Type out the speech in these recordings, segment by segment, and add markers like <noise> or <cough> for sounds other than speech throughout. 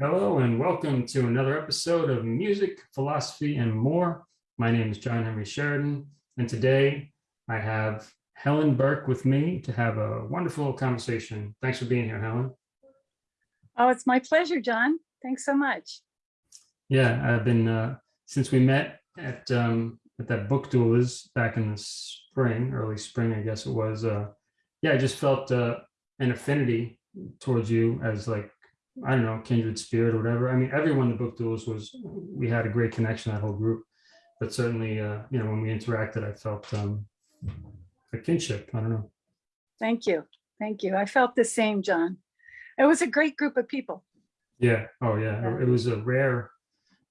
Hello and welcome to another episode of Music, Philosophy, and More. My name is John Henry Sheridan, and today I have Helen Burke with me to have a wonderful conversation. Thanks for being here, Helen. Oh, it's my pleasure, John. Thanks so much. Yeah, I've been, uh, since we met at, um, at that book duelers back in the spring, early spring, I guess it was, uh, yeah, I just felt uh, an affinity towards you as like I don't know, kindred spirit or whatever. I mean, everyone the book duels was, we had a great connection, that whole group. But certainly, uh, you know, when we interacted, I felt um, a kinship. I don't know. Thank you. Thank you. I felt the same, John. It was a great group of people. Yeah. Oh, yeah. Yeah. It was a rare,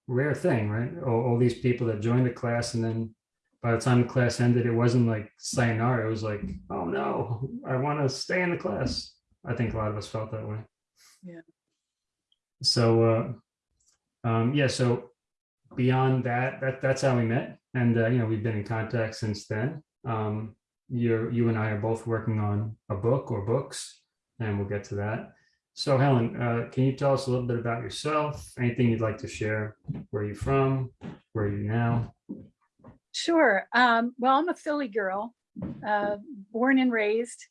rare thing, right? All, all these people that joined the class, and then by the time the class ended, it wasn't like sayonara. It was like, oh no, I want to stay in the class. I think a lot of us felt that way. Yeah. So, uh, um, yeah, so beyond that, that that's how we met. And, uh, you know, we've been in contact since then. Um, you're, you and I are both working on a book or books, and we'll get to that. So Helen, uh, can you tell us a little bit about yourself? Anything you'd like to share? Where are you from? Where are you now? Sure. Um, well, I'm a Philly girl, uh, born and raised.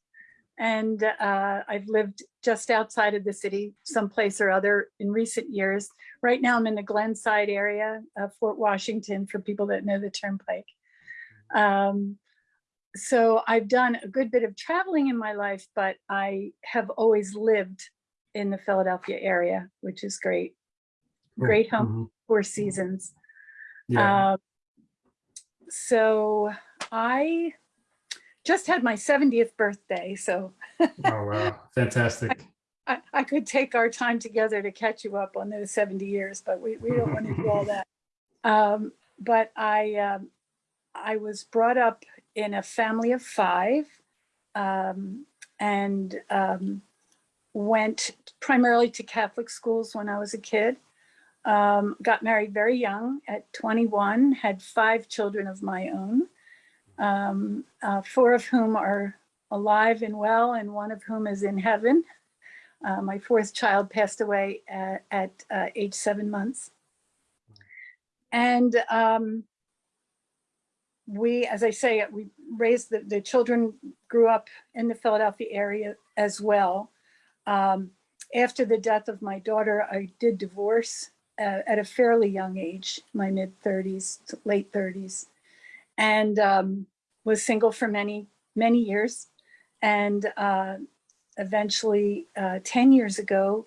And uh, I've lived just outside of the city, someplace or other in recent years. Right now, I'm in the Glenside area of Fort Washington for people that know the Turnpike. Um, so I've done a good bit of traveling in my life, but I have always lived in the Philadelphia area, which is great. Great home Mhm. four seasons. Yeah. Um, so I just had my 70th birthday, so Oh, wow. Fantastic. I, I could take our time together to catch you up on those 70 years, but we, we don't want to do all <laughs> that. Um, but I, um, I was brought up in a family of five um, and um, went primarily to Catholic schools when I was a kid. Um, got married very young at 21, had five children of my own, um, uh, four of whom are alive and well, and one of whom is in heaven. Uh, my fourth child passed away at, at uh, age seven months. And um, we, as I say, we raised the, the children, grew up in the Philadelphia area as well. Um, after the death of my daughter, I did divorce uh, at a fairly young age, my mid 30s, to late 30s, and um, was single for many, many years. And uh, eventually, uh, 10 years ago,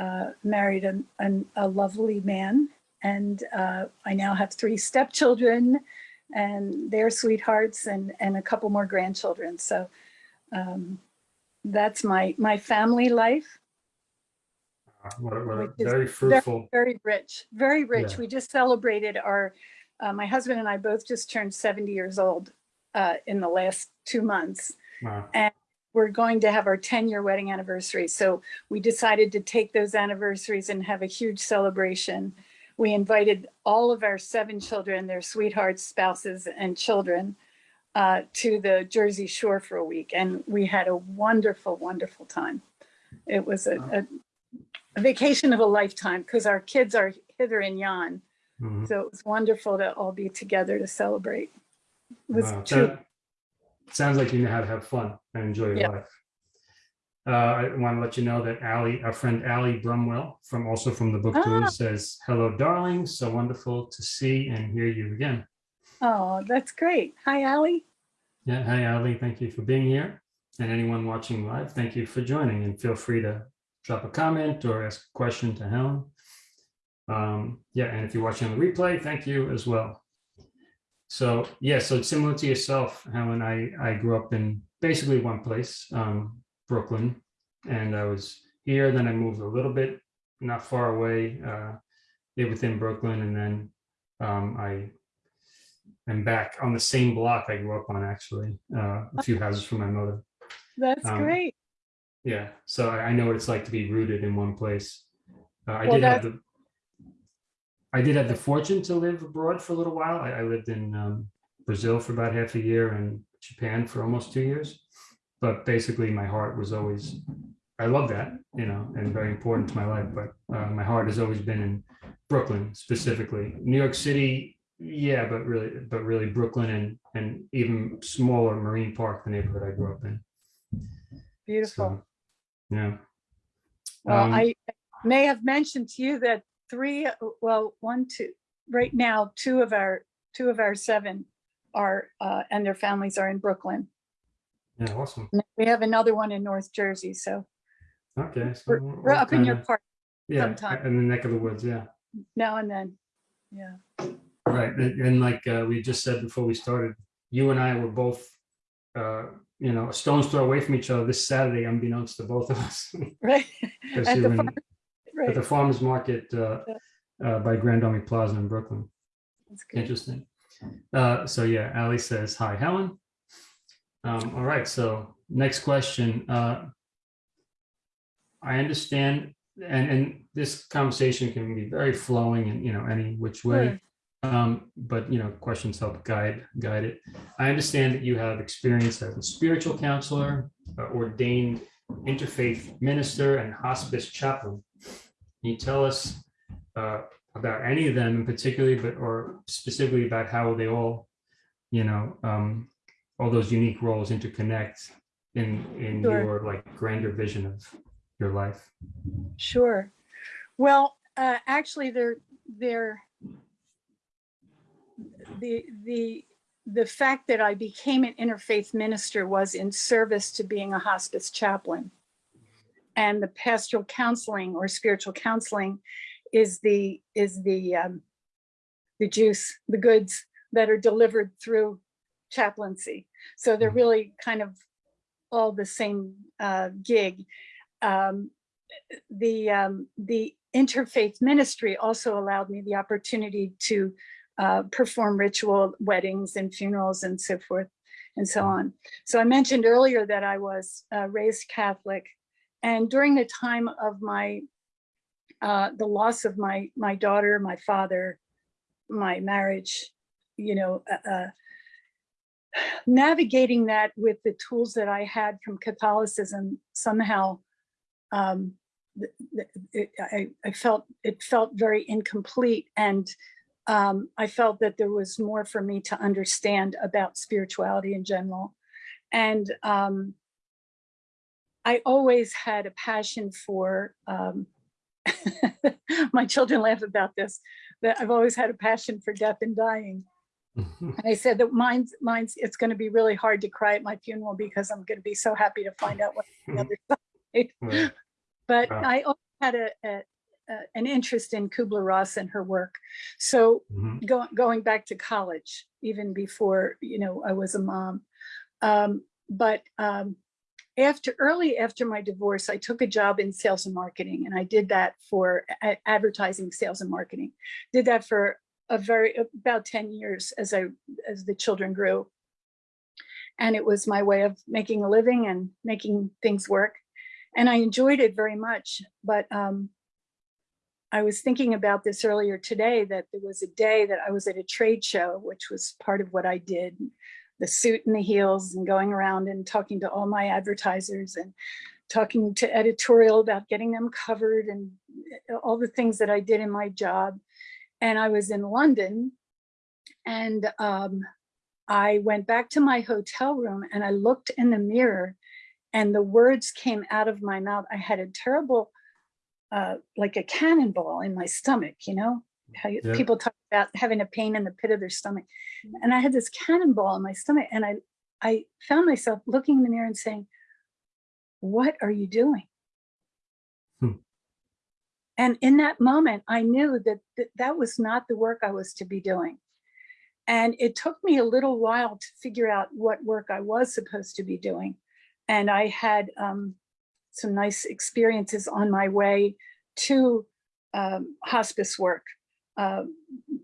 uh, married an, an, a lovely man. And uh, I now have three stepchildren and their sweethearts and, and a couple more grandchildren. So um, that's my, my family life. What what a is very fruitful. Very rich, very rich. Yeah. We just celebrated our, uh, my husband and I both just turned 70 years old uh, in the last two months. Wow. We're going to have our 10 year wedding anniversary. So we decided to take those anniversaries and have a huge celebration. We invited all of our seven children, their sweethearts, spouses, and children uh, to the Jersey Shore for a week. And we had a wonderful, wonderful time. It was a, a, a vacation of a lifetime because our kids are hither and yon. Mhm. So it was wonderful to all be together to celebrate. Wow, true. that- Sounds like you know how to have fun and enjoy your Yeah. life. Uh, I want to let you know that Ali, our friend Ali Brumwell from also from the book Ah. tour says, hello, darling. So wonderful to see and hear you again. Oh, that's great. Hi, Ali. Yeah. Hi, Ali. Thank you for being here. And anyone watching live, thank you for joining and feel free to drop a comment or ask a question to Helen. Um, yeah, and if you're watching on the replay, thank you as well. So yeah, so it's similar to yourself, Helen, I, I grew up in basically one place, um, Brooklyn, and I was here, then I moved a little bit, not far away, uh, within Brooklyn, and then um, I am back on the same block I grew up on, actually, uh, a few houses from my mother. That's Um, great. Yeah, so I, I know what it's like to be rooted in one place. Uh, I Well, did have the, I did have the fortune to live abroad for a little while. I, I lived in um, Brazil for about half a year and Japan for almost two years. But basically, my heart was always I love that, you know, and very important to my life, but uh, my heart has always been in Brooklyn specifically. New York City, yeah, but really, but really Brooklyn and, and even smaller Marine Park, the neighborhood I grew up in. Beautiful. So, Yeah. Well, Um, I may have mentioned to you that three, well, one, two, right now, two of our, two of our seven are, uh, and their families are in Brooklyn. Yeah, awesome. And We have another one in North Jersey, so Okay. so we're, we're up in your kinda- park Yeah, sometime. in the neck of the woods, yeah. now and then. Yeah, Right, and and like uh, we just said before we started, you and I were both, uh, you know, a stone's throw away from each other this Saturday, unbeknownst to both of us. right. <laughs> At the were farm- at the farmer's market uh, uh, by Grand Army Plaza in Brooklyn. that's good. Interesting. Uh, So yeah, Ali says, hi, Helen. Um, All right, so next question. uh, I understand, and, and this conversation can be very flowing and, you know, any which way. Um, but you know, questions help guide, guide it. I understand that you have experience as a spiritual counselor, uh, ordained interfaith minister and hospice chaplain. Can you tell us uh, about any of them in particularly, but or specifically about how they all, you know, um, all those unique roles interconnect in in Sure. your like grander vision of your life? Sure. Well, uh, actually, they're, they're, the, the, the fact that I became an interfaith minister was in service to being a hospice chaplain. And the pastoral counseling or spiritual counseling is the, is the, um, the juice, the goods that are delivered through chaplaincy. So they're Mhm. really kind of all the same uh, gig. Um, the um, the interfaith ministry also allowed me the opportunity to uh, perform ritual weddings and funerals and so forth and so on. So I mentioned earlier that I was uh, raised Catholic, and during the time of my uh, the loss of my my daughter, my father, my marriage, you know. Uh, uh, navigating that with the tools that I had from Catholicism somehow um, it, I, I felt it felt very incomplete and um, I felt that there was more for me to understand about spirituality in general. And um, I always had a passion for, um, <laughs> my children laugh about this, that I've always had a passion for death and dying. And I said that mine's, mine's, it's going to be really hard to cry at my funeral because I'm going to be so happy to find out what the other <laughs> side. Right. But Wow. I always had a, a, an interest in Kubler-Ross and her work. So Mhm. going going back to college, even before, you know, I was a mom. Um, but um, after, early after my divorce, I took a job in sales and marketing and I did that for advertising, sales and marketing. Did that for a very, about 10 years as I, as the children grew. And it was my way of making a living and making things work. And I enjoyed it very much, but um, I was thinking about this earlier today, that there was a day that I was at a trade show, which was part of what I did, the suit and the heels and going around and talking to all my advertisers and talking to editorial about getting them covered and all the things that I did in my job. And I was in London and um, I went back to my hotel room and I looked in the mirror and the words came out of my mouth. I had a terrible, uh, like a cannonball in my stomach, you know? How you- Yeah. people talk about having a pain in the pit of their stomach. And I had this cannonball in my stomach and I, I found myself looking in the mirror and saying, what are you doing? Hmm. And in that moment, I knew that, that that was not the work I was to be doing. And it took me a little while to figure out what work I was supposed to be doing. And I had um, some nice experiences on my way to um, hospice work. Uh,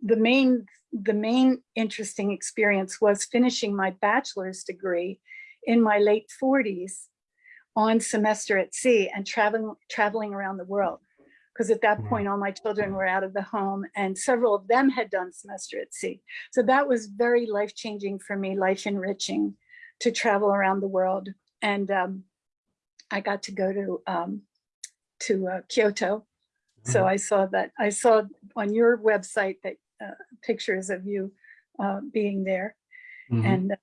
the main, the main interesting experience was finishing my bachelor's degree in my late 40s on semester at sea and traveling traveling around the world. Because at that point all my children were out of the home and several of them had done semester at sea. So that was very life changing for me life enriching to travel around the world. And um, I got to go to, um, to uh, Kyoto. So Mhm. I saw that, I saw on your website that, uh, pictures of you, uh, being there. Mhm. And uh,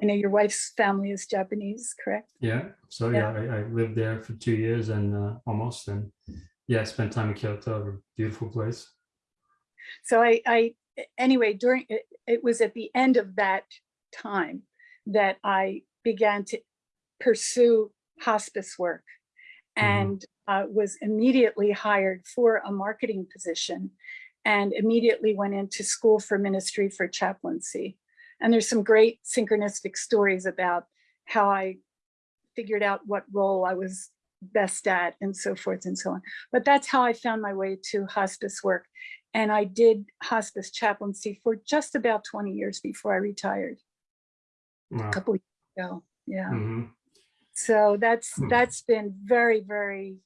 I know your wife's family is Japanese, correct? Yeah, so yeah, I, I lived there for two years and uh, almost, and yeah, I spent time in Kyoto, a beautiful place. So I, I, anyway, during, it, it was at the end of that time that I began to pursue hospice work and uh, was immediately hired for a marketing position and immediately went into school for ministry for chaplaincy. And there's some great synchronistic stories about how I figured out what role I was best at and so forth and so on. But that's how I found my way to hospice work. And I did hospice chaplaincy for just about 20 years before I retired Wow. a couple years ago. Yeah. Mhm. So that's Hmm. that's been very, very,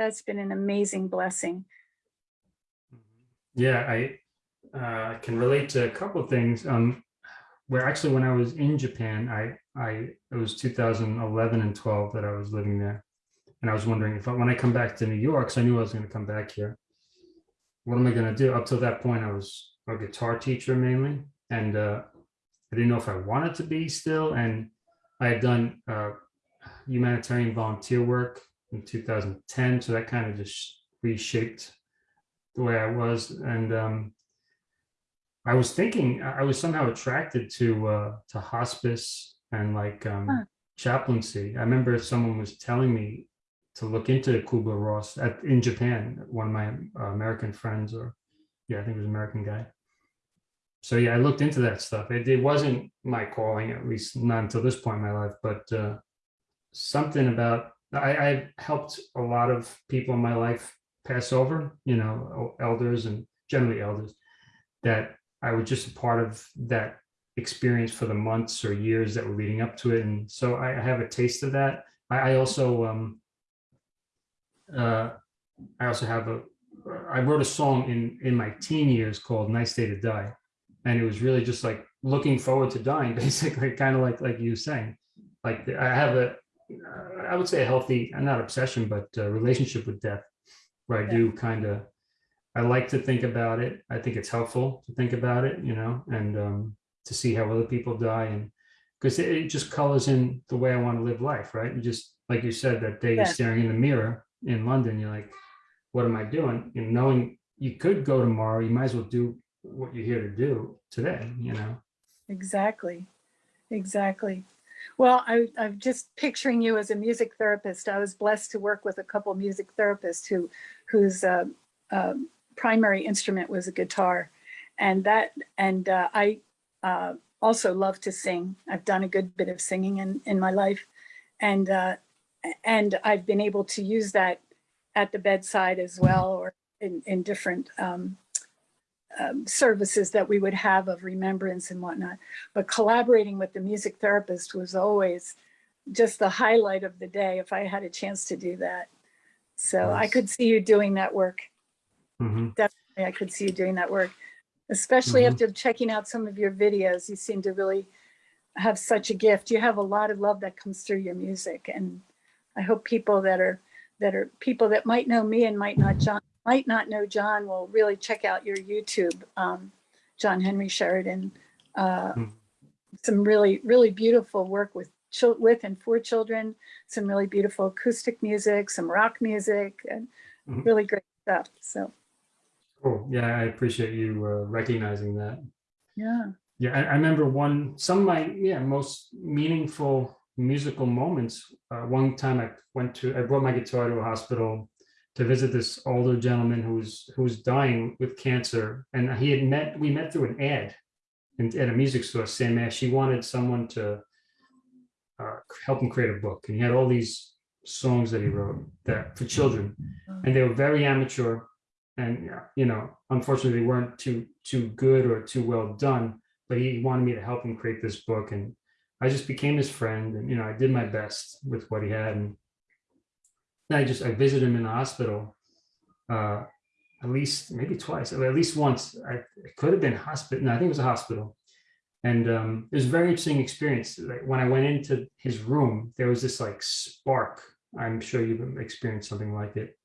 that's been an amazing blessing. Yeah, I uh, can relate to a couple of things. Um, where actually, when I was in Japan, I I it was 2011 and 12 that I was living there, and I was wondering if I, when I come back to New York, because I knew I was going to come back here, what am I going to do? Up till that point, I was a guitar teacher mainly, and uh, I didn't know if I wanted to be still. And I had done uh, humanitarian volunteer work in 2010, so that kind of just reshaped the way I was. And um, I was thinking, I was somehow attracted to uh, to hospice and like um, Huh. chaplaincy. I remember someone was telling me to look into Kubler Ross at, in Japan. One of my uh, American friends, or yeah, I think it was an American guy. So yeah, I looked into that stuff. It, it wasn't my calling, at least not until this point in my life. But uh, something about I, I helped a lot of people in my life pass over, you know, elders and generally elders, that I was just a part of that experience for the months or years that were leading up to it. And so I I have a taste of that. I, I also, um, uh, I also have a, I wrote a song in, in my teen years called Nice Day to Die. And it was really just like looking forward to dying, <laughs> basically, kind of like, like you saying. Like I have a, I would say a healthy, not obsession, but uh relationship with death, where I Yeah. do kind of, I like to think about it. I think it's helpful to think about it, you know, and um, to see how other people die, and because it, it just colors in the way I want to live life, right? You just like you said that day, you're staring in the mirror in London. You're like, what am I doing? And knowing you could go tomorrow, you might as well do what you're here to do today, you know. Exactly. Exactly. Well, I, I'm just picturing you as a music therapist. I was blessed to work with a couple music therapists who, whose uh, um, primary instrument was a guitar, and that, and uh, I uh, also love to sing. I've done a good bit of singing in in my life, and uh, and I've been able to use that at the bedside as well, or in in different um, um, services that we would have of remembrance and whatnot but collaborating with the music therapist was always just the highlight of the day if I had a chance to do that. So I could see you doing that work. Mhm. I could see you doing that work, especially Mhm. after checking out some of your videos. You seem to really have such a gift. You have a lot of love that comes through your music, and I hope people that are that are people that might know me and might not John might not know John will really check out your YouTube, um, John Henry Sheridan. Uh, Mhm. some really really beautiful work with with and for children. Some really beautiful acoustic music, some rock music, and Mhm. really great stuff. So Cool. Yeah, I appreciate you uh, recognizing that. yeah. Yeah, I, I remember one, some of my, yeah, most meaningful musical moments. Uh, one time I went to, I brought my guitar to a hospital to visit this older gentleman who was, who was dying with cancer. And he had met, we met through an ad in, at a music store, Sam Ash. She wanted someone to uh, help him create a book. And he had all these songs that he wrote that for children. And they were very amateur. And, uh, you know, unfortunately, they weren't too, too good or too well done but he wanted me to help him create this book and i just became his friend and you know i did my best with what he had. And i just i visited him in the hospital uh at least maybe twice at least once. I it could have been hospital no i think it was a hospital. And um it was a very interesting experience. Like when i went into his room there was this like spark. I'm sure you've experienced something like it.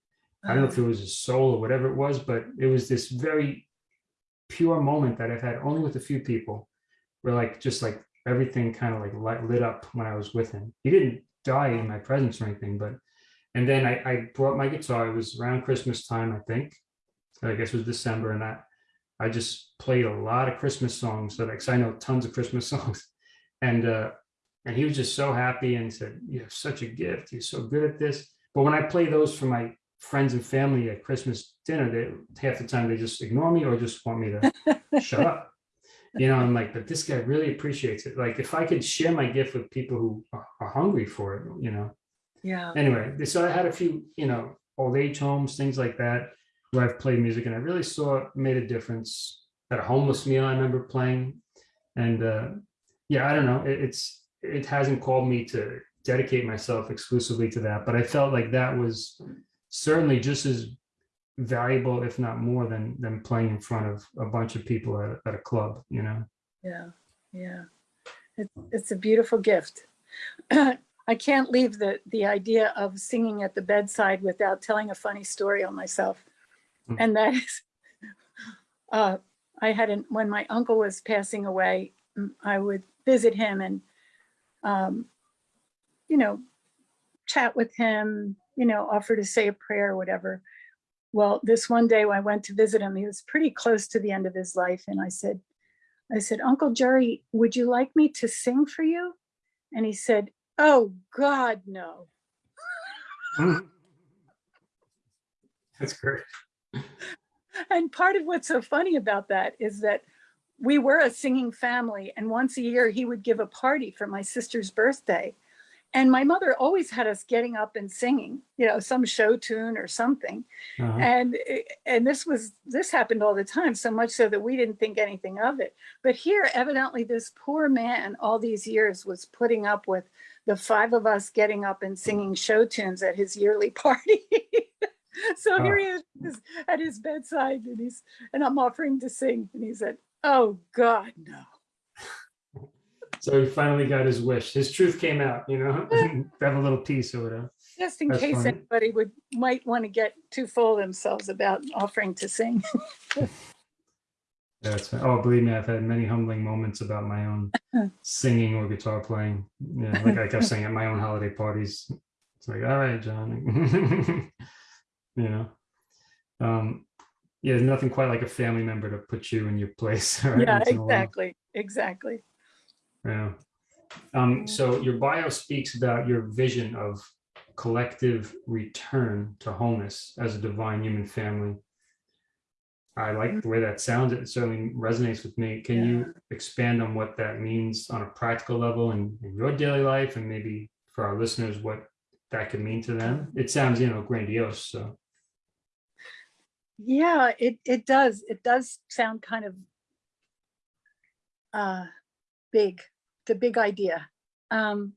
I don't know if it was a soul or whatever it was, but it was this very pure moment that I've had only with a few people. Where like just like everything kind of like light, lit up when I was with him. He didn't die in my presence or anything, but and then I, I brought my guitar. It was around Christmas time, I think. I guess it was December, and I I just played a lot of Christmas songs. So like 'cause I know tons of Christmas <laughs> songs, and uh, and he was just so happy and said, "You have such a gift. You're so good at this." But when I play those for my friends and family at Christmas dinner, they half the time they just ignore me or just want me to <laughs> shut up. You know, I'm like, but this guy really appreciates it. Like if I could share my gift with people who are, hungry for it, you know. Yeah. Anyway, so I had a few, you know, old age homes, things like that, where I've played music and I really saw it made a difference. At a homeless meal, I remember playing. And uh yeah, I don't know. It, it's it hasn't called me to dedicate myself exclusively to that, but I felt like that was certainly just as valuable, if not more than than playing in front of a bunch of people at, at a club, you know. Yeah, yeah. It, it's a beautiful gift. <clears throat> I can't leave the, the idea of singing at the bedside without telling a funny story on myself. Mm. And that is, <laughs> uh, I had, an, when my uncle was passing away, mm, I would visit him and, um, you know, chat with him, you know, offer to say a prayer or whatever. Well, this one day when I went to visit him, he was pretty close to the end of his life. And I said, I said, Uncle Jerry, would you like me to sing for you? And he said, Oh God, no. <laughs> That's great. And part of what's so funny about that is that we were a singing family and once a year he would give a party for my sister's birthday. And my mother always had us getting up and singing, you know, some show tune or something. Uh-huh. And and this was this happened all the time, so much so that we didn't think anything of it. But here, evidently, this poor man all these years was putting up with the five of us getting up and singing show tunes at his yearly <laughs> party. so here he is at his bedside, and he's and I'm offering to sing, and he said, "Oh God, no." So he finally got his wish. His truth came out, you know, have <laughs> a little piece or whatever. Just in That's case funny. anybody would might want to get too full of themselves about offering to sing. <laughs> That's oh, believe me, I've had many humbling moments about my own <laughs> singing or guitar playing. Yeah, like I kept saying at my own holiday parties. It's like, all right, John. you know. Um, yeah, there's nothing quite like a family member to put you in your place. right, yeah, once in a while. exactly, exactly. Yeah. Um, so your bio speaks about your vision of collective return to wholeness as a divine human family. I like the way that sounds. It certainly resonates with me. Can you expand on what that means on a practical level in, in your daily life and maybe for our listeners what that could mean to them? It sounds, you know, grandiose. So Yeah, it it does. It does sound kind of uh big, the big idea. Um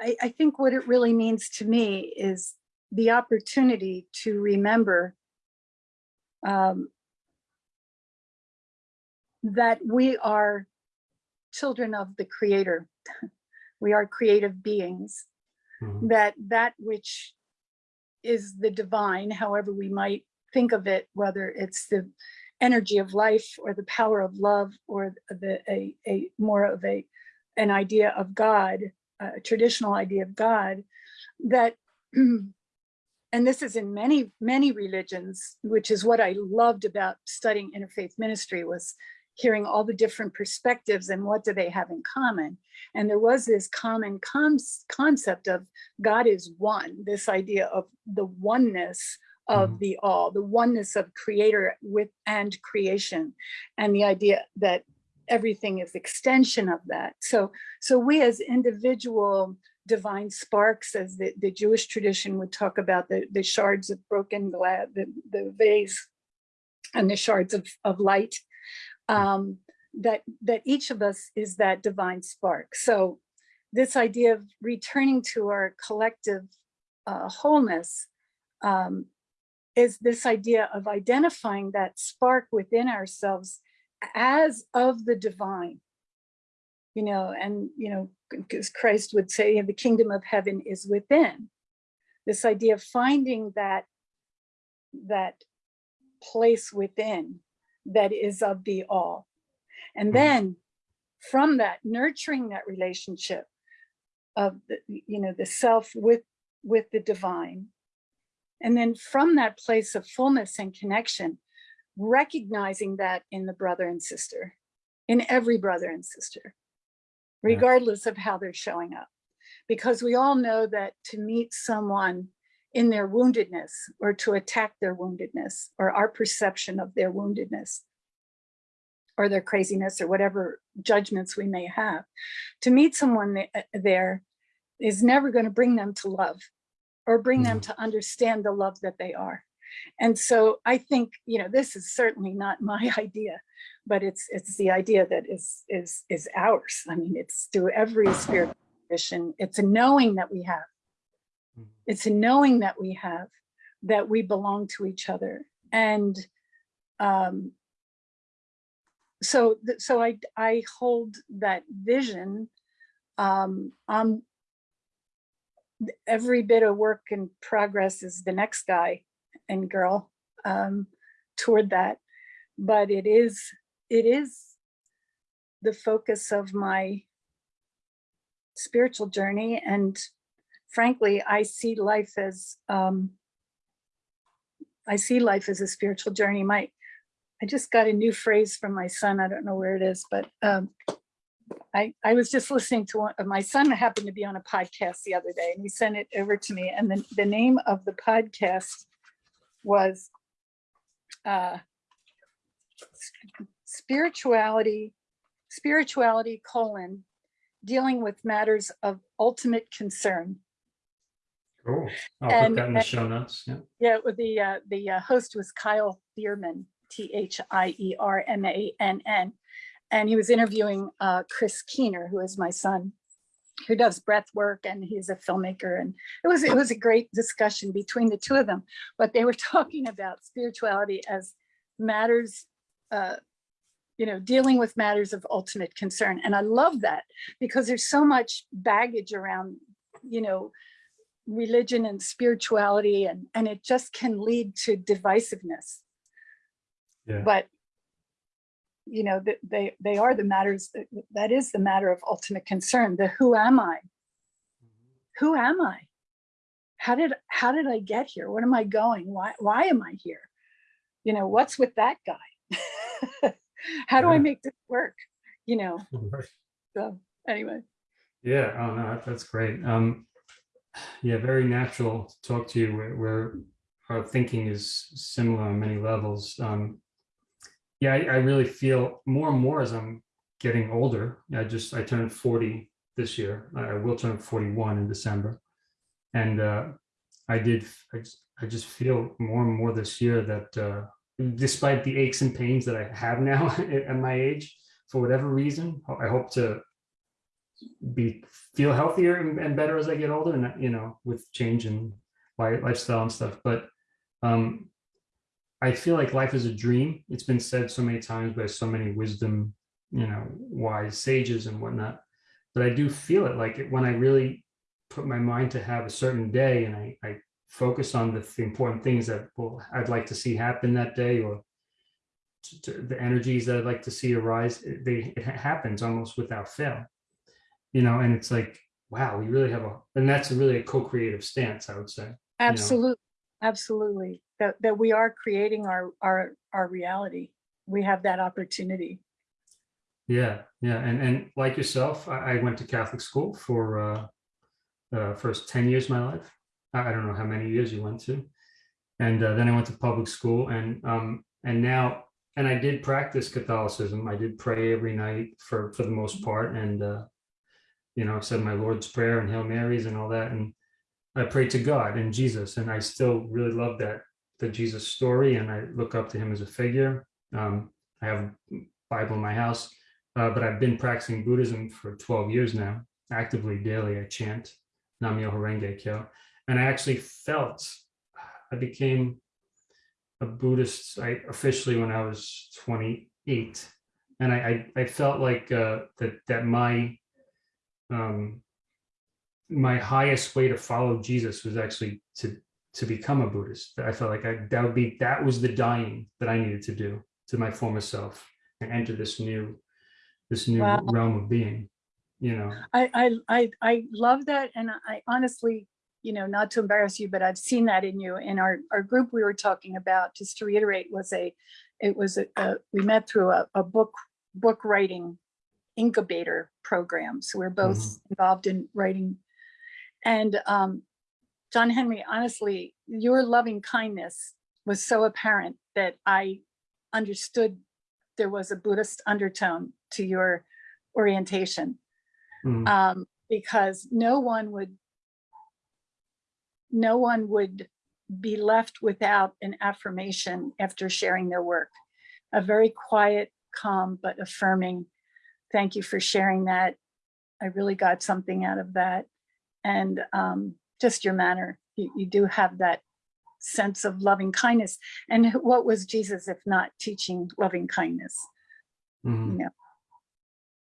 I, I think what it really means to me is the opportunity to remember um that we are children of the creator. <laughs> We are creative beings mhm, that that which is the divine, however we might think of it, whether it's the energy of life or the power of love or the a, a more of a an idea of God, a traditional idea of God, that <clears throat> and this is in many many religions, which is what I loved about studying interfaith ministry was hearing all the different perspectives and what do they have in common. And there was this common concept of God is one, this idea of the oneness of Mhm. the all, the oneness of creator with and creation, and the idea that everything is extension of that. So, so we as individual divine sparks, as the, the Jewish tradition would talk about the, the shards of broken glass, the, the vase and the shards of, of light, um, that, that each of us is that divine spark. So this idea of returning to our collective uh, wholeness um, is this idea of identifying that spark within ourselves as of the divine. You know, and you know, because Christ would say the kingdom of heaven is within. this idea of finding that that place within that is of the all and Mhm. then from that nurturing that relationship of the you know the self with with the divine and then from that place of fullness and connection recognizing that in the brother and sister in every brother and sister regardless of how they're showing up. Because we all know that to meet someone in their woundedness or to attack their woundedness or our perception of their woundedness or their craziness or whatever judgments we may have to meet someone uh, there is never going to bring them to love or bring them to understand the love that they are and so i think you know this is certainly not my <laughs> idea but it's it's the idea that is is is ours. I mean it's through every spiritual tradition it's a knowing that we have. Mhm. it's a knowing that we have that we belong to each other. And um so so i i hold that vision um um every bit of work in progress is the next guy and girl um toward that. But it is it is the focus of my spiritual journey and frankly i see life as um i see life as a spiritual journey. My i just got a new phrase from my son i don't know where it is but um i i was just listening to one my son happened to be on a podcast the other day and he sent it over to me and the, the name of the podcast was uh spirituality spirituality colon dealing with matters of ultimate concern Cool. I'll And- put that in the show notes. Yeah. Yeah, the uh, the uh, host was Kyle Thiermann, T H I E R M A N N, and he was interviewing uh, Chris Keener, who is my son, who does breath work, and he's a filmmaker. And it was it was a great discussion between the two of them. But they were <laughs> talking about spirituality as matters, uh, you know, dealing with matters of ultimate concern. And I love that because there's so much baggage around, you know, religion and spirituality and and it just can lead to divisiveness Yeah. but you know that they they are the matters that, that is the matter of ultimate concern the who am i? Who am i? How did how did i get here? What am i going? Why why am i here? You know what's with that guy? <laughs> How do i make this work? You know? <laughs> So anyway. Yeah, oh no, that's great. Um, yeah, very natural to talk to you where, where our thinking is similar on many levels. Um, yeah, I, I really feel more and more as I'm getting older. I just I turned 40 this year. I will turn 41 in December, and uh, I did. I just, I just feel more and more this year that uh, despite the aches and pains that I have now <laughs> at my age, for whatever reason, I hope to be feel healthier and, and better as I get older, and you know, with change li- lifestyle and stuff. But um, I feel like life is a dream. It's been said so many times by so many wisdom, you know, wise sages and whatnot. But I do feel it like when I really put my mind to have a certain day and I, I focus on the, the important things that will I'd like to see happen that day or to, to the energies that I'd like to see arise. It, they it happens almost without fail you know and it's like wow we really have a and that's really a co-creative stance i would say Absolutely, absolutely. That that we are creating our our our reality. We have that opportunity. yeah yeah and and like yourself i, I went to catholic school for uh uh first 10 years of my life i, I don't know how many years you went to and uh, then i went to public school and um and now and i did practice catholicism i did pray every night for for the most part and uh you know I said my lord's prayer and hail marys and all that and I pray to God and Jesus, and I still really love that the Jesus story, and I look up to him as a figure. Um, I have Bible in my house, uh, but I've been practicing Buddhism for 12 years now. Actively, daily, I chant Nam-myoho Renge Kyo, and I actually felt I became a Buddhist. I officially when I was 28, and I I, I felt like uh, that that my um, my highest way to follow Jesus was actually to to become a Buddhist. I felt like I, that would be that was the dying that I needed to do to my former self and enter this new this new Wow. realm of being. You know, I, I, I, I love that. And I honestly, you know, not to embarrass you, but I've seen that in you. In our, our group we were talking about, just to reiterate, was a, it was a, a- we met through a, a book, book writing incubator program. So we're both Mhm. involved in writing. And um, John Henry, honestly, your loving kindness was so apparent that I understood there was a Buddhist undertone to your orientation Mm, um, because no one would, no one would be left without an affirmation after sharing their work. A very quiet, calm, but affirming, thank you for sharing that. I really got something out of that. And um, just your manner, you, you do have that sense of loving kindness. And what was Jesus if not teaching loving kindness, mhm. you know?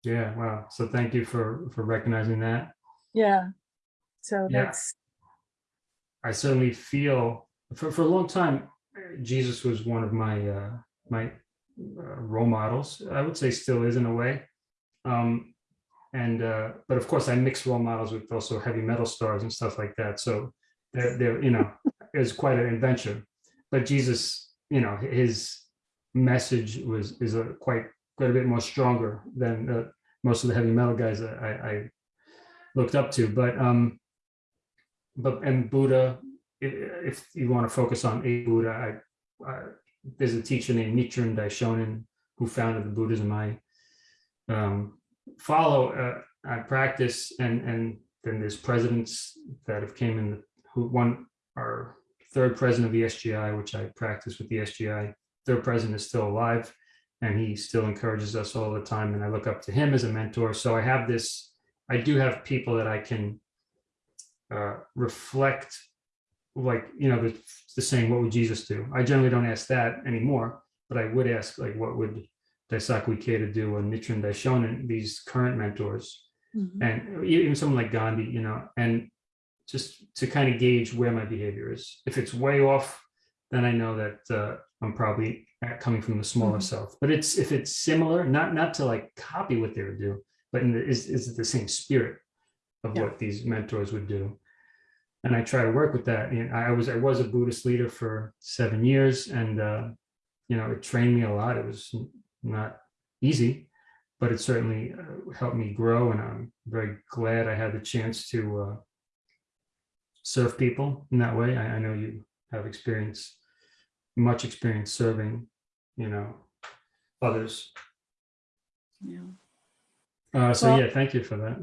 Yeah, wow. So thank you for for recognizing that. Yeah. So Yeah. that's, I certainly feel for, for a long time, Jesus was one of my uh, my uh, role models. I would say still is in a way. Um, and uh, but of course, I mix role models with also heavy metal stars and stuff like that. So they're you know, <laughs> was quite an adventure. But Jesus, you know, his message was is a quite quite a bit more stronger than uh, most of the heavy metal guys I, I looked up to. But um, but and Buddha, if you want to focus on a Buddha, I, I there's a teacher named Nichiren Daishonin who founded the Buddhism I um, follow, uh, I practice, and and then there's presidents that have came in who one our third president of the SGI, which I practice with the SGI. Third president is still alive, and he still encourages us all the time, and I look up to him as a mentor. So I have this. I do have people that I can uh, reflect like you know the, the saying what would jesus do i generally don't ask that anymore but i would ask like what would daisaku ikeda do or nichiren daishonin these current mentors Mhm. and even someone like gandhi you know and just to kind of gauge where my behavior is if it's way off then i know that uh, i'm probably coming from the smaller Mhm. self but it's if it's similar not not to like copy what they would do but in the, is, is it the same spirit of Yeah. what these mentors would do and I try to work with that. And I was I was a Buddhist leader for seven years, and uh, you know it trained me a lot. It was not easy, but it certainly uh, helped me grow. And I'm very glad I had the chance to uh, serve people in that way. I, I know you have experience, much experience serving, you know, others. Yeah. Uh, so Well- yeah, thank you for that.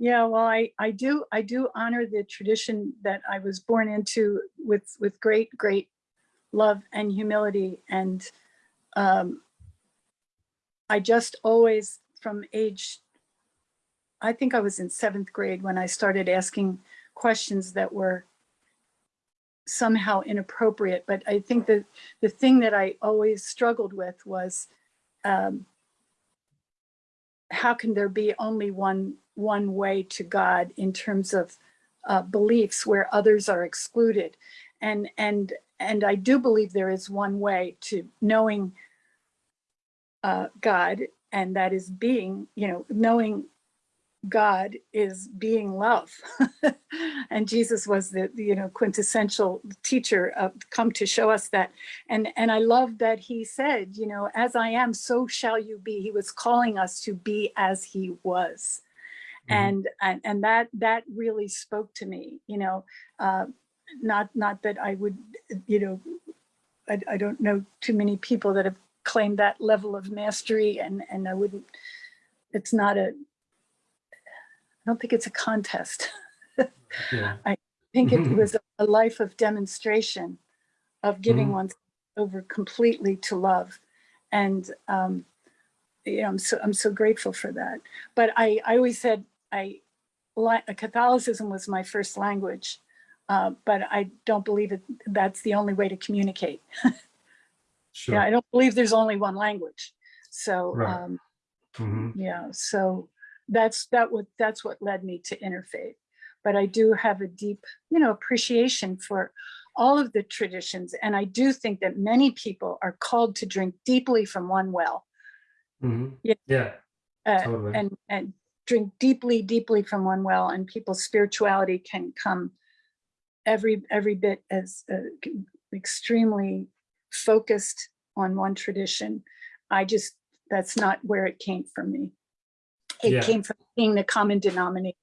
Yeah, well, I, I do, I do honor the tradition that I was born into with, with great, great love and humility. And um, I just always, from age, I think I was in seventh grade when I started asking questions that were somehow inappropriate. But I think that the thing that I always struggled with was um, how can there be only one one way to God in terms of uh, beliefs where others are excluded, and and and I do believe there is one way to knowing uh, God, and that is being, you know, knowing God is being love, <laughs> and Jesus was the you know quintessential teacher of come to show us that, and and I love that he said, you know, as I am, so shall you be. He was calling us to be as he was Mhm. and and and that that really spoke to me you know uh not not that i would you know I, I don't know too many people that have claimed that level of mastery and and i wouldn't it's not a i don't think it's a contest Yeah. <laughs> i think it <laughs> was a, life of demonstration of giving Mhm. one's over completely to love and um you know i'm so i'm so grateful for that but i i always said i catholicism was my first language uh, but i don't believe it that's the only way to communicate <laughs> Sure. yeah i don't believe there's only one language so Right. um Mhm. yeah so that's that what that's what led me to interfaith but I do have a deep, you know, appreciation for all of the traditions. And I do think that many people are called to drink deeply from one well. Mhm. Yeah. Yeah, uh, Totally. and and drink deeply deeply from one well and people's spirituality can come every every bit as uh, extremely focused on one tradition i just that's not where it came from me it Yeah. came from being the common denominator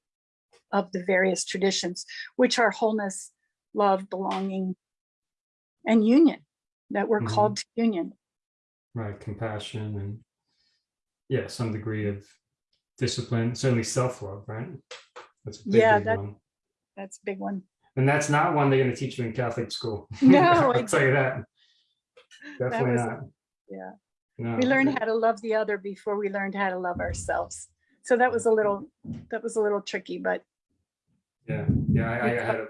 of the various traditions which are wholeness love belonging and union that we're Mhm. called to union right, compassion and yeah, some degree of discipline, certainly self-love, right? That's a big, Yeah, big that- one. that's a big one And that's not one they're gonna teach you in Catholic school. No, <laughs> I'll tell you that. Definitely was- not. yeah No. we learned how to love the other before we learned how to love ourselves so that was a little that was a little tricky but Yeah, yeah, I, I had a,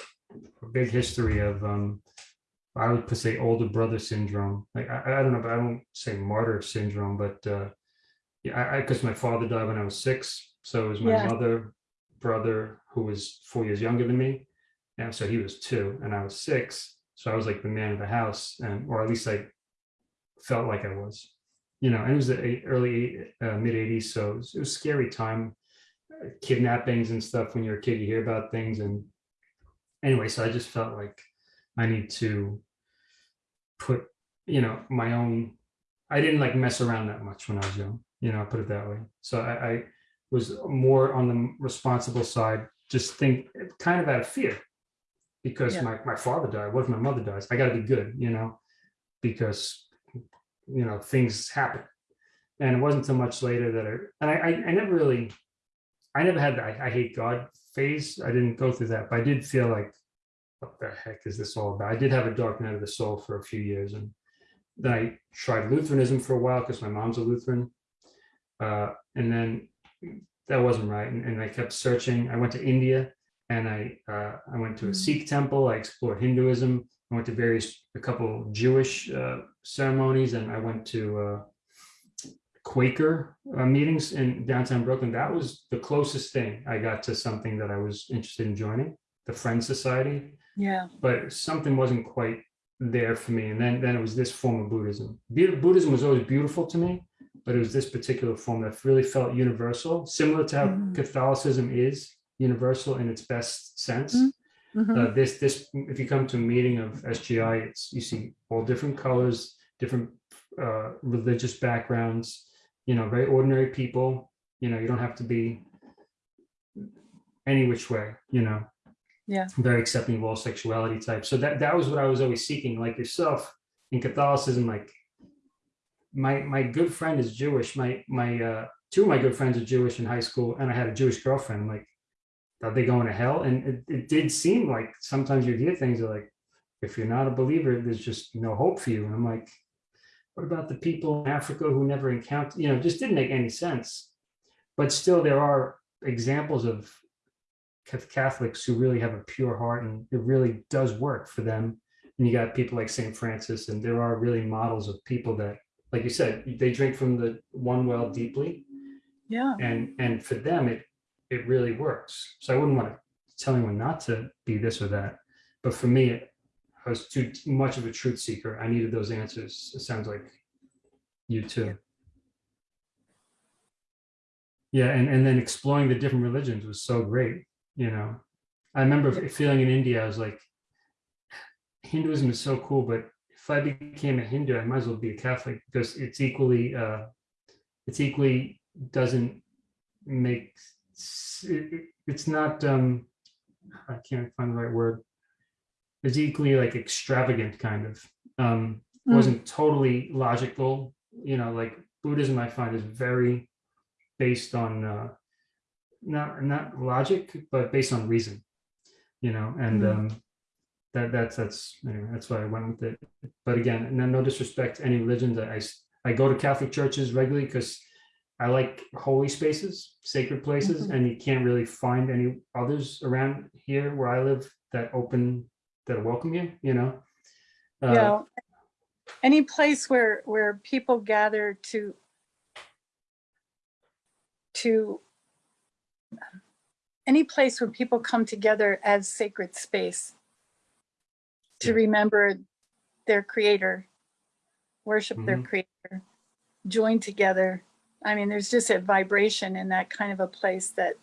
a big history of, um, I would say older brother syndrome. Like, I, I don't know, but I don't say martyr syndrome, but, uh, yeah, I, I, cause my father died when I was six. So it was my Yeah. mother, brother, who was four years younger than me. And so he was two and I was six. So I was like the man of the house and, or at least I felt like I was, you know, and it was the early, uh, mid eighties. So it was, it was a scary time uh, kidnappings and stuff when you're a kid you hear about things and anyway so i just felt like i need to put you know my own i didn't like mess around that much when i was young you know I put it that way so i, I was more on the responsible side just think kind of out of fear because Yeah. my, my father died what if my mother dies i got to be good you know because you know things happen and it wasn't so much later that i and i i, I never really I never had the I, I hate God phase. I didn't go through that, but I did feel like, what the heck is this all about? I did have a dark night of the soul for a few years, and then I tried Lutheranism for a while because my mom's a Lutheran, uh, and then that wasn't right, and, and I kept searching. I went to India, and I uh, I went to a Mm. Sikh temple. I explored Hinduism. I went to various a couple Jewish uh, ceremonies, and I went to. Uh, Quaker uh, meetings in downtown Brooklyn. That was the closest thing I got to something that I was interested in joining, the Friends Society. yeah But something wasn't quite there for me. And then, then it was this form of Buddhism. Bu- Buddhism was always beautiful to me, but it was this particular form that really felt universal, similar to how Mhm. Catholicism is universal in its best sense. Mhm. Mhm. Uh, this this if you come to a meeting of SGI, it's you see all different colors, different uh, religious backgrounds. You know, very ordinary people. You know, you don't have to be any which way. You know, Yeah. very accepting of all sexuality types. So that that was what I was always seeking. Like yourself in Catholicism, like my my good friend is Jewish. My my uh, two of my good friends are Jewish in high school, and I had a Jewish girlfriend. Like, are they going to hell? And it, it did seem like sometimes you hear things like, if you're not a believer, there's just no hope for you. And I'm like, what about the people in Africa who never encountered, you know, just didn't make any sense. But still, there are examples of Catholics who really have a pure heart and it really does work for them. And you got people like St. Francis, and there are really models of people that, like you said, they drink from the one well deeply yeah and and for them it it really works. So i wouldn't want to tell anyone not to be this or that but for me i was too much of a truth seeker. I needed those answers. It sounds like you too. Yeah and and then exploring the different religions was so great you know? I remember feeling in india i was like hinduism is so cool but if i became a hindu i might as well be a catholic because it's equally uh it's equally doesn't make s- it- it- it's not um i can't find the right word it's equally like extravagant kind of um Mm. wasn't totally logical you know like buddhism i find is very based on uh not not logic but based on reason you know and Mm. um that that's that's anyway that's why i went with it but again no, no disrespect to any religions I, I go to catholic churches regularly because I like holy spaces, sacred places, Mhm. and you can't really find any others around here where I live that open, that welcome you, you know? Uh, yeah any place where where people gather to to any place where people come together as sacred space to Yeah. remember their creator, worship their Mhm. creator, join together. I mean, there's just a vibration in that kind of a place that,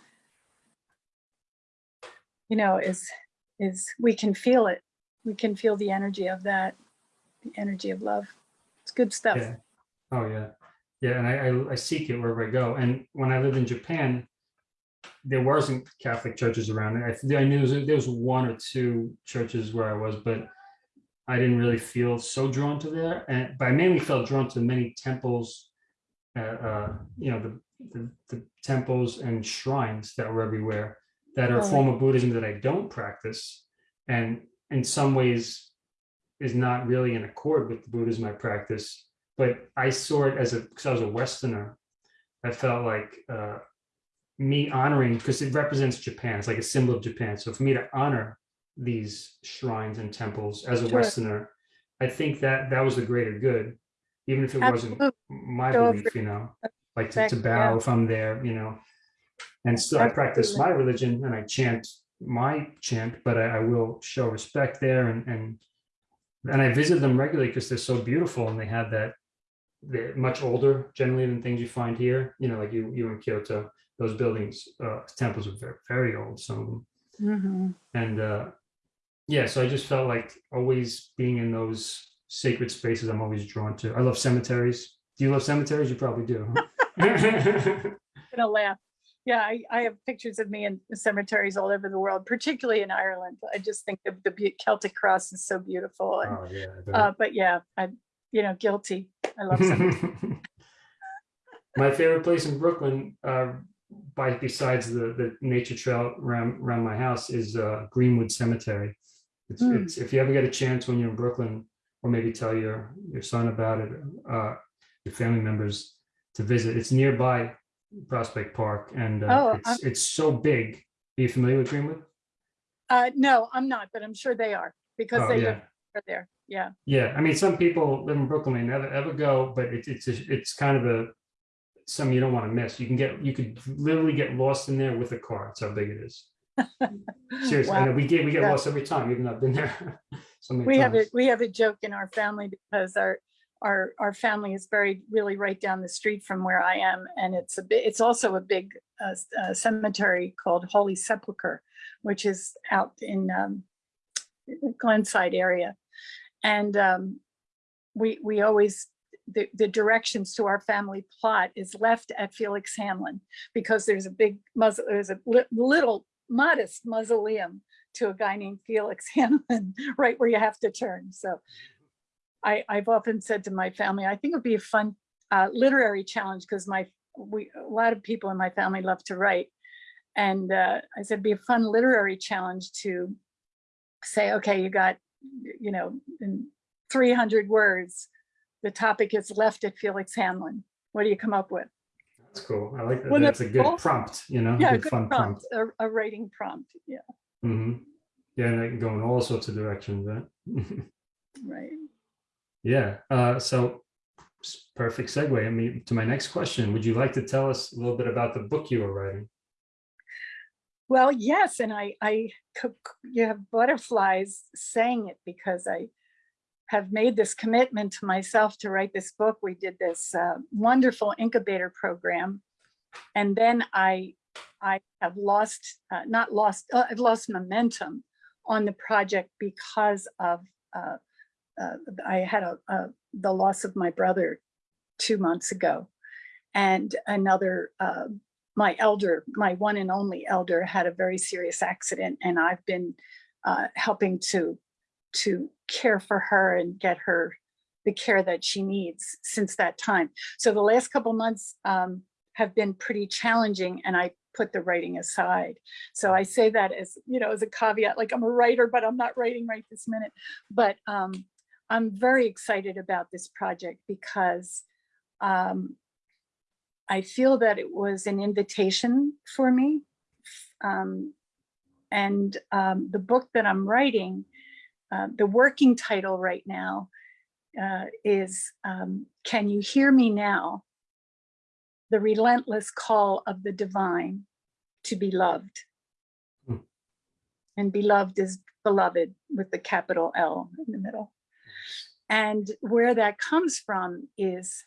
you know, is, is, we can feel it. We can feel the energy of that, the energy of love. It's good stuff. Yeah. Oh, yeah. Yeah, and I, I, I seek it wherever I go. And when I lived in Japan, there wasn't Catholic churches around. I, I knew there was, there was one or two churches where I was, but I didn't really feel so drawn to there. And but I mainly felt drawn to many temples, uh, you know, the, the the temples and shrines that were everywhere that are a Oh. form of Buddhism that I don't practice, and in some ways is not really in accord with the Buddhism I practice. But I saw it as a because I was a Westerner. I felt like uh, me honoring because it represents Japan. It's like a symbol of Japan. So for me to honor these shrines and temples as a Sure. Westerner, I think that that was the greater good, even if it wasn't my So belief, you know, like to, to bow yeah. I'm there, you know. And still I practice my religion and I chant my chant, but I, I will show respect there and and and I visit them regularly because they're so beautiful and they have that they're much older generally than things you find here. You know, like you you in Kyoto, those buildings, uh, temples are very very old, some of them. Mhm. And uh, yeah, so I just felt like always being in those sacred spaces. I'm always drawn to. I love cemeteries. Do you love cemeteries? You probably do. huh? <laughs> <laughs> gonna laugh. Yeah, I, I have pictures of me in cemeteries all over the world, particularly in Ireland. I just think the, the Celtic cross is so beautiful. And, oh yeah. Uh, but yeah, I'm, you know, guilty. I love cemeteries. <laughs> My favorite place in Brooklyn, uh, by besides the the nature trail around around my house, is uh, Greenwood Cemetery. It's, Hmm. it's if you ever get a chance when you're in Brooklyn, or maybe tell your your son about it, uh, your family members to visit. It's nearby Prospect Park, and uh, Oh, it's it's so big. Are you familiar with Greenwood? Uh, no, I'm not, but I'm sure they are because Oh they yeah. live over there. Yeah. Yeah, I mean, some people live in Brooklyn, they never ever go, but it's it's a- it's kind of a some you don't want to miss. You can get you could literally get lost in there with a car. That's how big it is. <laughs> Seriously, I Wow. know we get we get Yeah. lost every time, even though I've been there <laughs> so many We have times. a, we have a joke in our family because our, our, our family is buried really right down the street from where I am. And it's a bit, it's also a big uh, uh, cemetery called Holy Sepulchre, which is out in um, Glenside area. And um, we, we always, the, the directions to our family plot is left at Felix Hanlon because there's a big muzzle, there's a li- little modest mausoleum to a guy named Felix <laughs> Hanlon, right where you have to turn. So I, I've often said to my family, I think it'd be a fun uh, literary challenge because my, we, a lot of people in my family love to write. And uh, I said, it'd be a fun literary challenge to say, okay, you got, you know, in 300 words, the topic is left at Felix Hanlon. What do you come up with? That's cool. I like that. Wouldn't That's a good cool? prompt. You know, Yeah, good good fun prompt, prompt. a, a writing prompt. Yeah, hmm Yeah, and can go in all sorts of directions. Right? <laughs> right. yeah. Uh, so perfect segue. I mean, to my next question. Would you like to tell us a little bit about the book you were writing? Well, yes, and I, I, you have butterflies saying it because I have made this commitment to myself to write this book. We did this uh, wonderful incubator program. And then I, I have lost, uh, not lost, uh, I've lost momentum on the project because of, uh, uh, I had a, a, the loss of my brother two months ago. And another, uh, my elder, my one and only elder had a very serious accident and I've been uh, helping to, to care for her and get her the care that she needs since that time. So the last couple months um, have been pretty challenging and I put the writing aside. So I say that as, you know, as a caveat, like I'm a writer, but I'm not writing right this minute. But um, I'm very excited about this project because um, I feel that it was an invitation for me. Um, and um, the book that I'm writing, uh, the working title right now uh, is um, Can You Hear Me Now? The Relentless Call of the Divine to Be Loved. And beloved is beloved with the capital L in the middle. And where that comes from is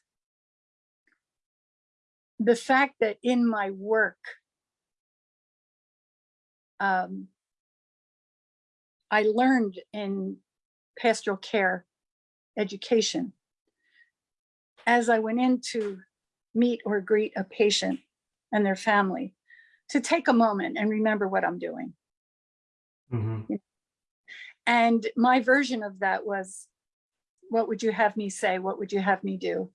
the fact that in my work, um, I learned in pastoral care education as I went in to meet or greet a patient and their family to take a moment and remember what I'm doing. Mhm. And my version of that was, what would you have me say? What would you have me do?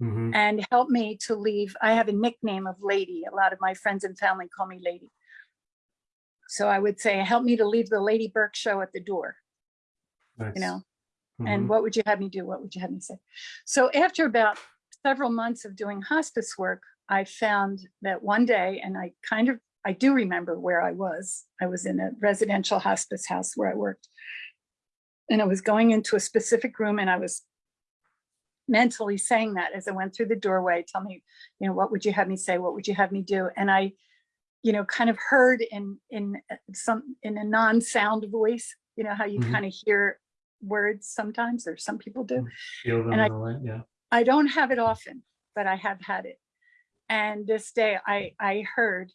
Mhm. And help me to leave. I have a nickname of Lady. A lot of my friends and family call me Lady. So I would say, help me to leave the Lady Burke show at the door, Nice. you know? Mhm. And what would you have me do? What would you have me say? So after about several months of doing hospice work, I found that one day, and I kind of, I do remember where I was. I was in a residential hospice house where I worked. And I was going into a specific room and I was mentally saying that as I went through the doorway, tell me, you know, what would you have me say? What would you have me do? And I, you know, kind of heard in, in uh, some, in a non-sound voice, you know, how you Mhm. kind of hear words sometimes, or some people do. Feel them and I- yeah. I don't have it often, but I have had it. And this day I, I heard,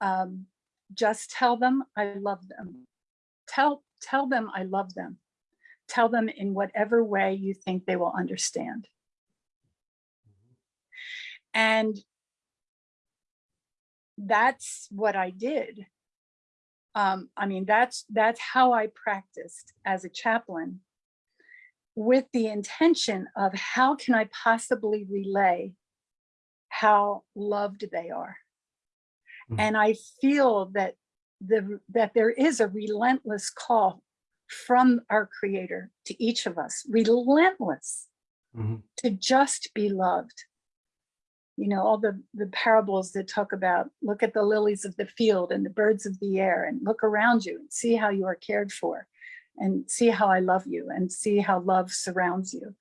um, just tell them I love them. Tell, tell them I love them. Tell them in whatever way you think they will understand. And that's what I did. Um, I mean, that's, that's how I practiced as a chaplain with the intention of how can I possibly relay how loved they are. Mhm. And I feel that the that there is a relentless call from our creator to each of us, relentless Mhm. to just be loved. You know, all the, the parables that talk about, look at the lilies of the field and the birds of the air and look around you and see how you are cared for and see how I love you and see how love surrounds you.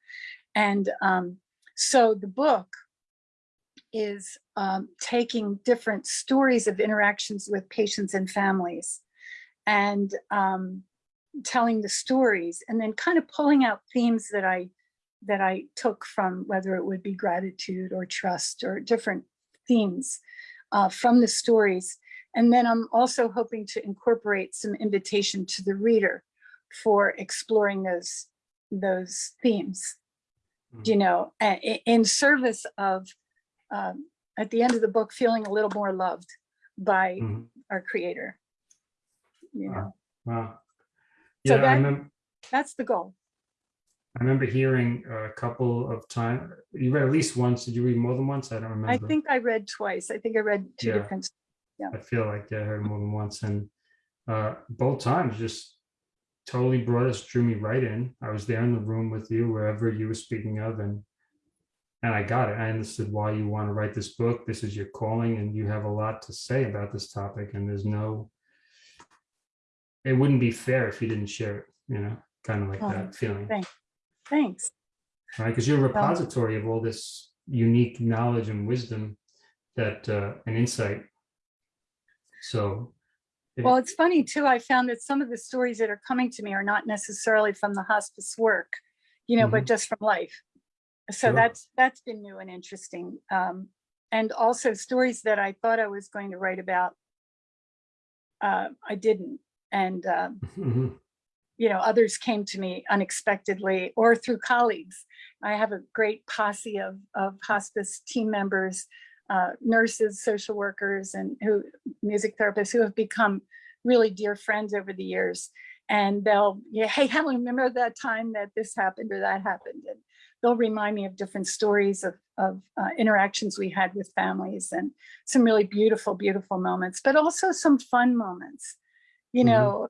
And um, so the book is um, taking different stories of interactions with patients and families and um, telling the stories and then kind of pulling out themes that I that I took from whether it would be gratitude or trust or different themes uh, from the stories. And then I'm also hoping to incorporate some invitation to the reader for exploring those those themes, Mhm. you know, in service of um, at the end of the book feeling a little more loved by Mhm. our creator. You know, Wow. So Yeah, I that- remember, that's the goal. I remember hearing a couple of times, you read at least once, did you read more than once? I don't remember. I think I read twice. I think I read two Yeah. different. I feel like yeah, I heard more than once and uh, both times just totally brought us, drew me right in. I was there in the room with you, wherever you were speaking of and and I got it. I understood why you want to write this book. This is your calling and you have a lot to say about this topic and there's no, it wouldn't be fair if you didn't share it, you know, kind of like Oh, that feeling. thank- Thanks. right? Because you're a repository of all this unique knowledge and wisdom that uh, and insight. So, Well, it's funny too. I found that some of the stories that are coming to me are not necessarily from the hospice work, you know, but just from life. So Sure. that's that's been new and interesting. Um, and also stories that I thought I was going to write about, uh, I didn't. And um, Mhm. you know, others came to me unexpectedly or through colleagues. I have a great posse of, of hospice team members, uh, nurses, social workers, and who music therapists who have become really dear friends over the years. And they'll, yeah, hey, Helen, remember that time that this happened or that happened? And they'll remind me of different stories of, of uh, interactions we had with families and some really beautiful, beautiful moments, but also some fun moments. You Mhm. know,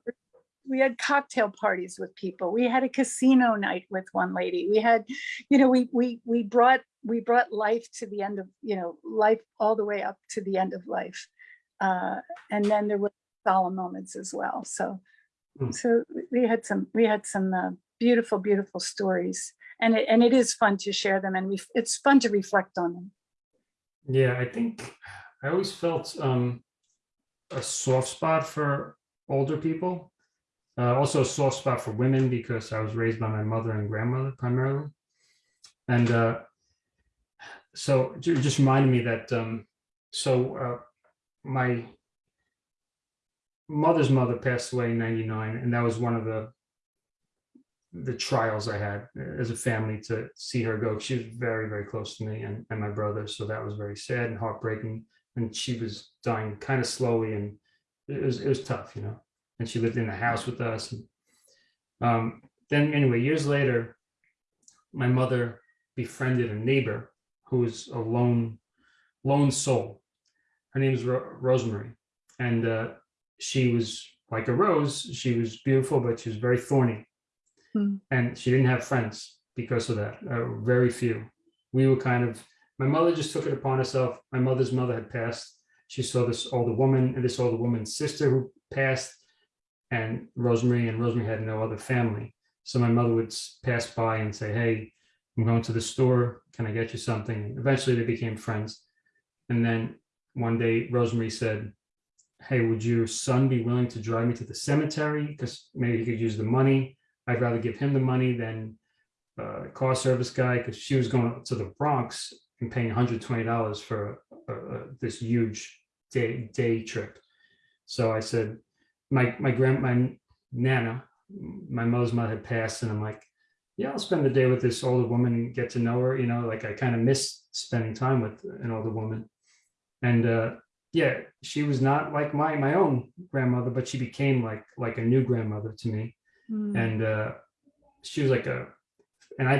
we had cocktail parties with people. We had a casino night with one lady. We had, you know, we we we brought we brought life to the end of, you know, life all the way up to the end of life. Uh, and then there were solemn moments as well. So Hmm. so we had some we had some uh, beautiful, beautiful stories. And it and it is fun to share them and we it's fun to reflect on them. yeah, I think I always felt um, a soft spot for older people. Uh, also a soft spot for women because I was raised by my mother and grandmother primarily. And uh, so it just reminded me that, um, so uh, my mother's mother passed away in 99 and that was one of the the trials I had as a family to see her go. She was very, very close to me and, and my brother. So that was very sad and heartbreaking. And she was dying kind of slowly and it was, it was tough, you know, and she lived in the house with us. Um, then anyway, years later, my mother befriended a neighbor who was a lone, lone soul. Her name is Ro- Rosemary. And uh, she was like a rose. She was beautiful, but she was very thorny Hmm. and she didn't have friends because of that. Uh, very few. We were kind of. My mother just took it upon herself. My mother's mother had passed. She saw this older woman and this older woman's sister who passed, and Rosemary and Rosemary had no other family. So my mother would pass by and say, "Hey, I'm going to the store. Can I get you something?" Eventually, they became friends. And then one day, Rosemary said, "Hey, would your son be willing to drive me to the cemetery? Because maybe he could use the money." I'd rather give him the money than uh, a car service guy because she was going to the Bronx and paying $120 for uh, uh, this huge day day trip. So I said, my my grand my nana, my mother's mother had passed, and I'm like, yeah, I'll spend the day with this older woman and get to know her. You know, like I kind of miss spending time with an older woman, and uh, yeah, she was not like my my own grandmother, but she became like like a new grandmother to me Mm. and uh she was like a and i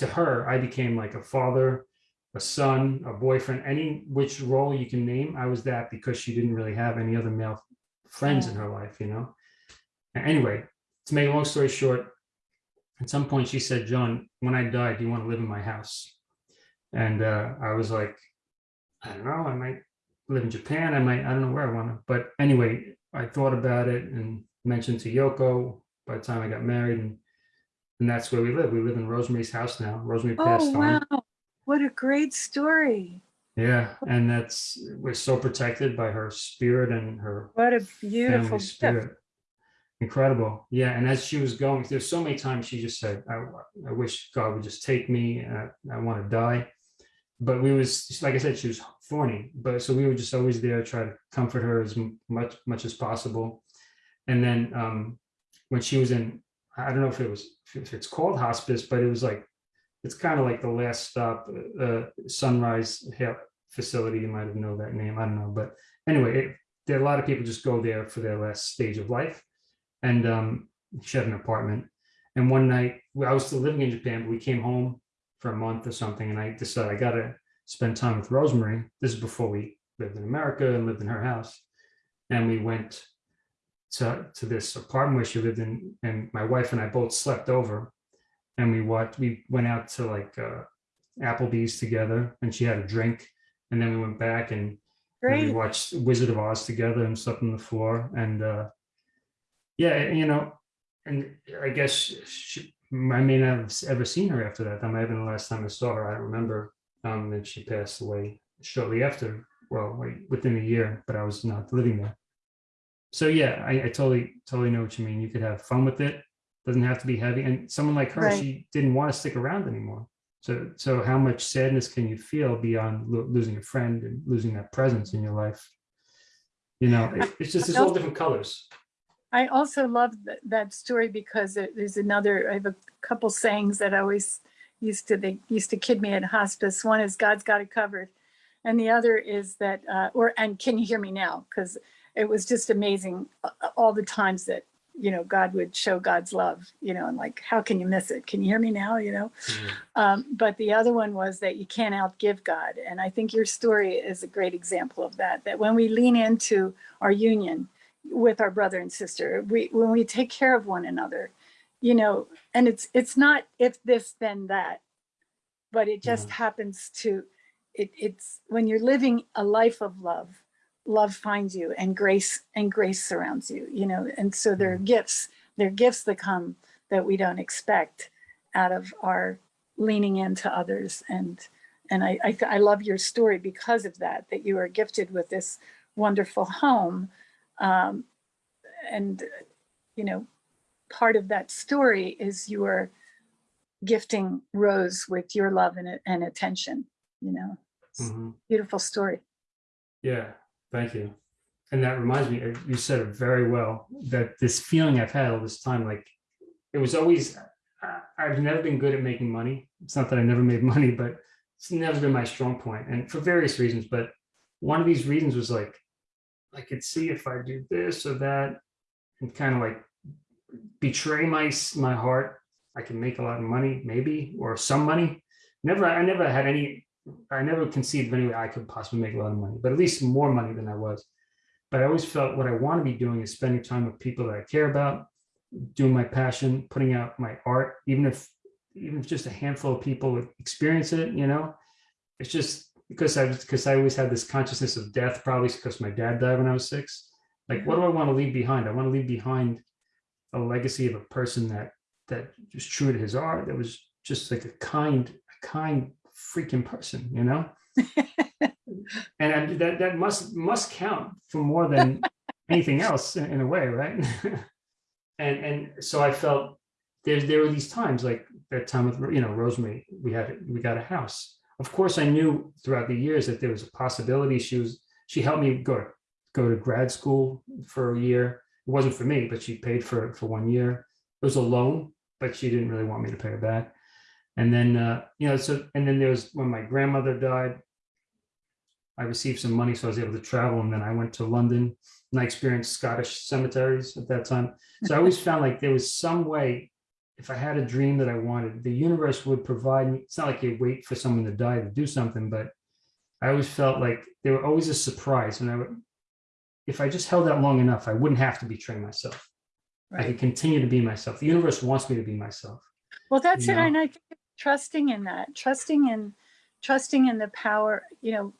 to her i became like a father a son a boyfriend any which role you can name i was that because she didn't really have any other male friends in her life you know anyway to make a long story short at some point she said john when i die do you want to live in my house and uh i was like i don't know i might live in japan i might i don't know where i want to but anyway i thought about it and mentioned to yoko by the time I got married and and that's where we live. We live in Rosemary's house now. Rosemary passed Oh, on. wow. What a great story. Yeah, and that's we're so protected by her spirit and her What a beautiful family gift. spirit. Incredible. Yeah, and as she was going, there's so many times she just said, "I, I wish God would just take me. And I, I want to die." But we was like I said, she was thorny. But so we were just always there, try to comfort her as much much as possible. And then um, when she was in, I don't know if it was if it's called hospice, but it was like it's kind of like the last stop, uh, Sunrise Hill facility. You might have know that name. I don't know, but anyway, it, there a lot of people just go there for their last stage of life. And um, she had an apartment. And one night, I was still living in Japan, but we came home for a month or something, and I decided I gotta spend time with Rosemary. This is before we lived in America and lived in her house, and we went to to this apartment where she lived in, and my wife and I both slept over, and we watched. We went out to like uh, Applebee's together, and she had a drink, and then we went back and and we watched Wizard of Oz together and slept on the floor. And uh, yeah, you know, and I guess she, I may not have ever seen her after that. That might have been the last time I saw her. I don't remember. Um, and she passed away shortly after. Well, like within a year, but I was not living there. So yeah, I, I totally, totally know what you mean. You could have fun with it. Doesn't have to be heavy. And someone like her, Right. she didn't want to stick around anymore. So, so how much sadness can you feel beyond lo- losing a friend and losing that presence in your life? You know, it- it's just it's all different colors. I also love that, that story because it- there's another, I have a couple sayings that I always used to, they used to kid me at hospice. One is God's got it covered. And the other is that, uh, or, and can you hear me now? Because it was just amazing all the times that, you know, God would show God's love, you know, and like, how can you miss it? Can you hear me now? You know? Um, but the other one was that you can't outgive God. And I think your story is a great example of that, that when we lean into our union with our brother and sister, we, when we take care of one another, you know, and it's, it's not if this, then that, but it just Yeah. happens to, it, it's when you're living a life of love, love finds you and grace and grace surrounds you, you know, and so there are gifts, there are gifts that come that we don't expect out of our leaning into others. And and I I, I love your story because of that that you are gifted with this wonderful home. Um, and, you know, part of that story is your gifting Rose with your love and, and attention, you know, a Mhm. beautiful story. Yeah, thank you. And that reminds me, uh, you said it very well, that this feeling I've had all this time, like, it was always, I've never been good at making money. It's not that I never made <laughs> money, but it's never been my strong point, and for various reasons, but one of these reasons was like, I could see if I do this or that, and kind of like betray my, my heart, I can make a lot of money, maybe, or some money. Never, I never had any I never conceived of any way I could possibly make a lot of money, but at least more money than I was. But I always felt what I want to be doing is spending time with people that I care about, doing my passion, putting out my art, even if even if just a handful of people would experience it, you know, it's just because I because I always had this consciousness of death, probably because my dad died when I was six. Like, what do I want to leave behind? I want to leave behind a legacy of a person that that was true to his art, that was just like a kind, a kind freaking person, you know? <laughs> and I, that that must must count for more than <laughs> anything else in, in a way, right? <laughs> and and so I felt there there were these times like that time with you know Rosemary, we had we got a house. Of course, I knew throughout the years that there was a possibility. She was she helped me go go to grad school for a year. It wasn't for me, but she paid for it for one year. It was a loan, but she didn't really want me to pay her back. And then, uh, you know, so, and then there was when my grandmother died, I received some money, so I was able to travel. And then I went to London and I experienced Scottish cemeteries at that time. So I always found like there was some way, if I had a dream that I wanted, the universe would provide me. It's not like you wait for someone to die to do something, but I always felt like there were always a surprise. And I would, if I just held out long enough, I wouldn't have to betray myself. I could continue to be myself. The universe wants me to be myself. Well, that's it. know? And I think trusting in that, trusting in, trusting in the power, you know,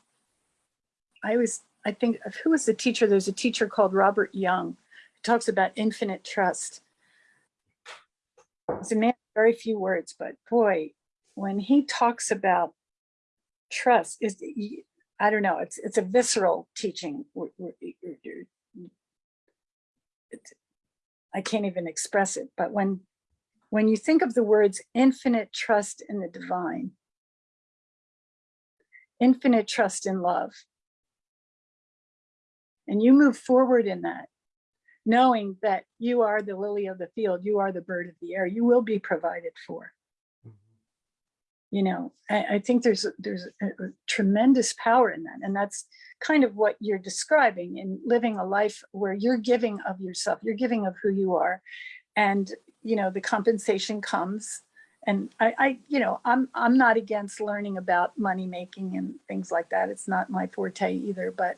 I always, I think, of who was the teacher? There's a teacher called Robert Young who talks about infinite trust. He's a man, very few words, but boy, when he talks about trust is, I don't know, it's, it's a visceral teaching. It's- I can't even express it, but when when you think of the words infinite trust in the divine, infinite trust in love, and you move forward in that, knowing that you are the lily of the field, you are the bird of the air, you will be provided for. Mm-hmm. You know, I, I think there's there's a, a tremendous power in that, and that's kind of what you're describing in living a life where you're giving of yourself, you're giving of who you are, and you know the compensation comes. And I, I you know i'm i'm not against learning about money making and things like that. It's not my forte either but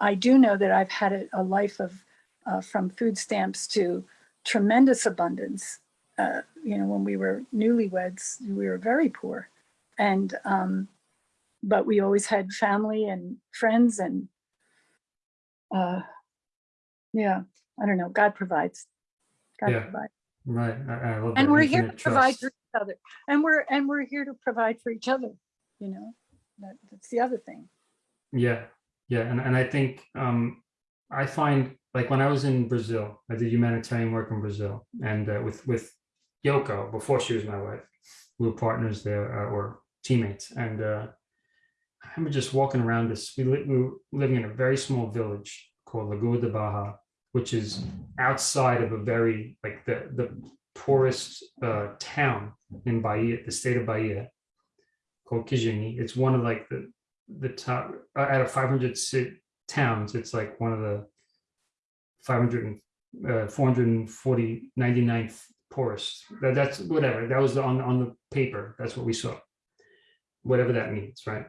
i do know that i've had a, a life of uh, from food stamps to tremendous abundance. Uh, you know when we were newlyweds we were very poor. And um but we always had family and friends and uh yeah i don't know. God provides Yeah. provides Right. I, I love and we're here to infinite provide for each other and we're and we're here to provide for each other you know that, that's the other thing Yeah, yeah, and and I think um, I find like when I was in Brazil, I did humanitarian work in Brazil, and uh, with with Yoko before she was my wife, we were partners there uh, or teammates, and uh, I remember just walking around this. We, li- we were living in a very small village called Lagoa de Baja, which is outside of a very like the the poorest uh, town in Bahia, the state of Bahia, called Quijingue. It's one of like the the top uh, out of 500 ci- towns it's like one of the 500 and uh, 440 99th poorest. That, that's whatever that was on on the paper that's what we saw. Whatever that means right?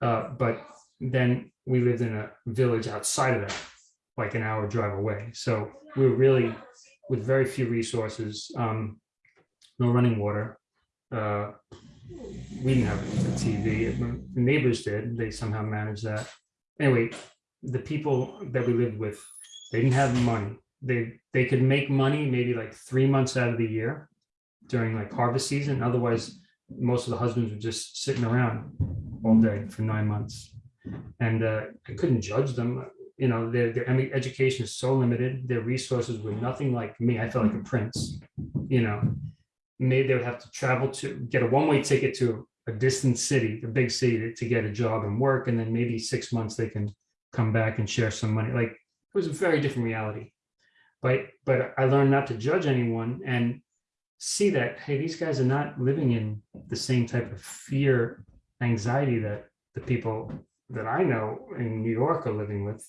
Uh, but then we lived in a village outside of that like an hour drive away so we were really with very few resources um, no running water uh, we didn't have a TV. The neighbors did. They somehow managed that. Anyway, the people that we lived with, they didn't have money. They they could make money maybe like three months out of the year during like harvest season. Otherwise, most of the husbands were just sitting around all day for nine months. And uh, I couldn't judge them. You know, their, their education is so limited, their resources were nothing like me. I felt like a prince, you know. Maybe they would have to travel to, get a one-way ticket to a distant city, a big city to, to get a job and work, and then maybe six months they can come back and share some money. Like, it was a very different reality. But, but I learned not to judge anyone and see that, hey, these guys are not living in the same type of fear, anxiety that the people that I know in New York are living with.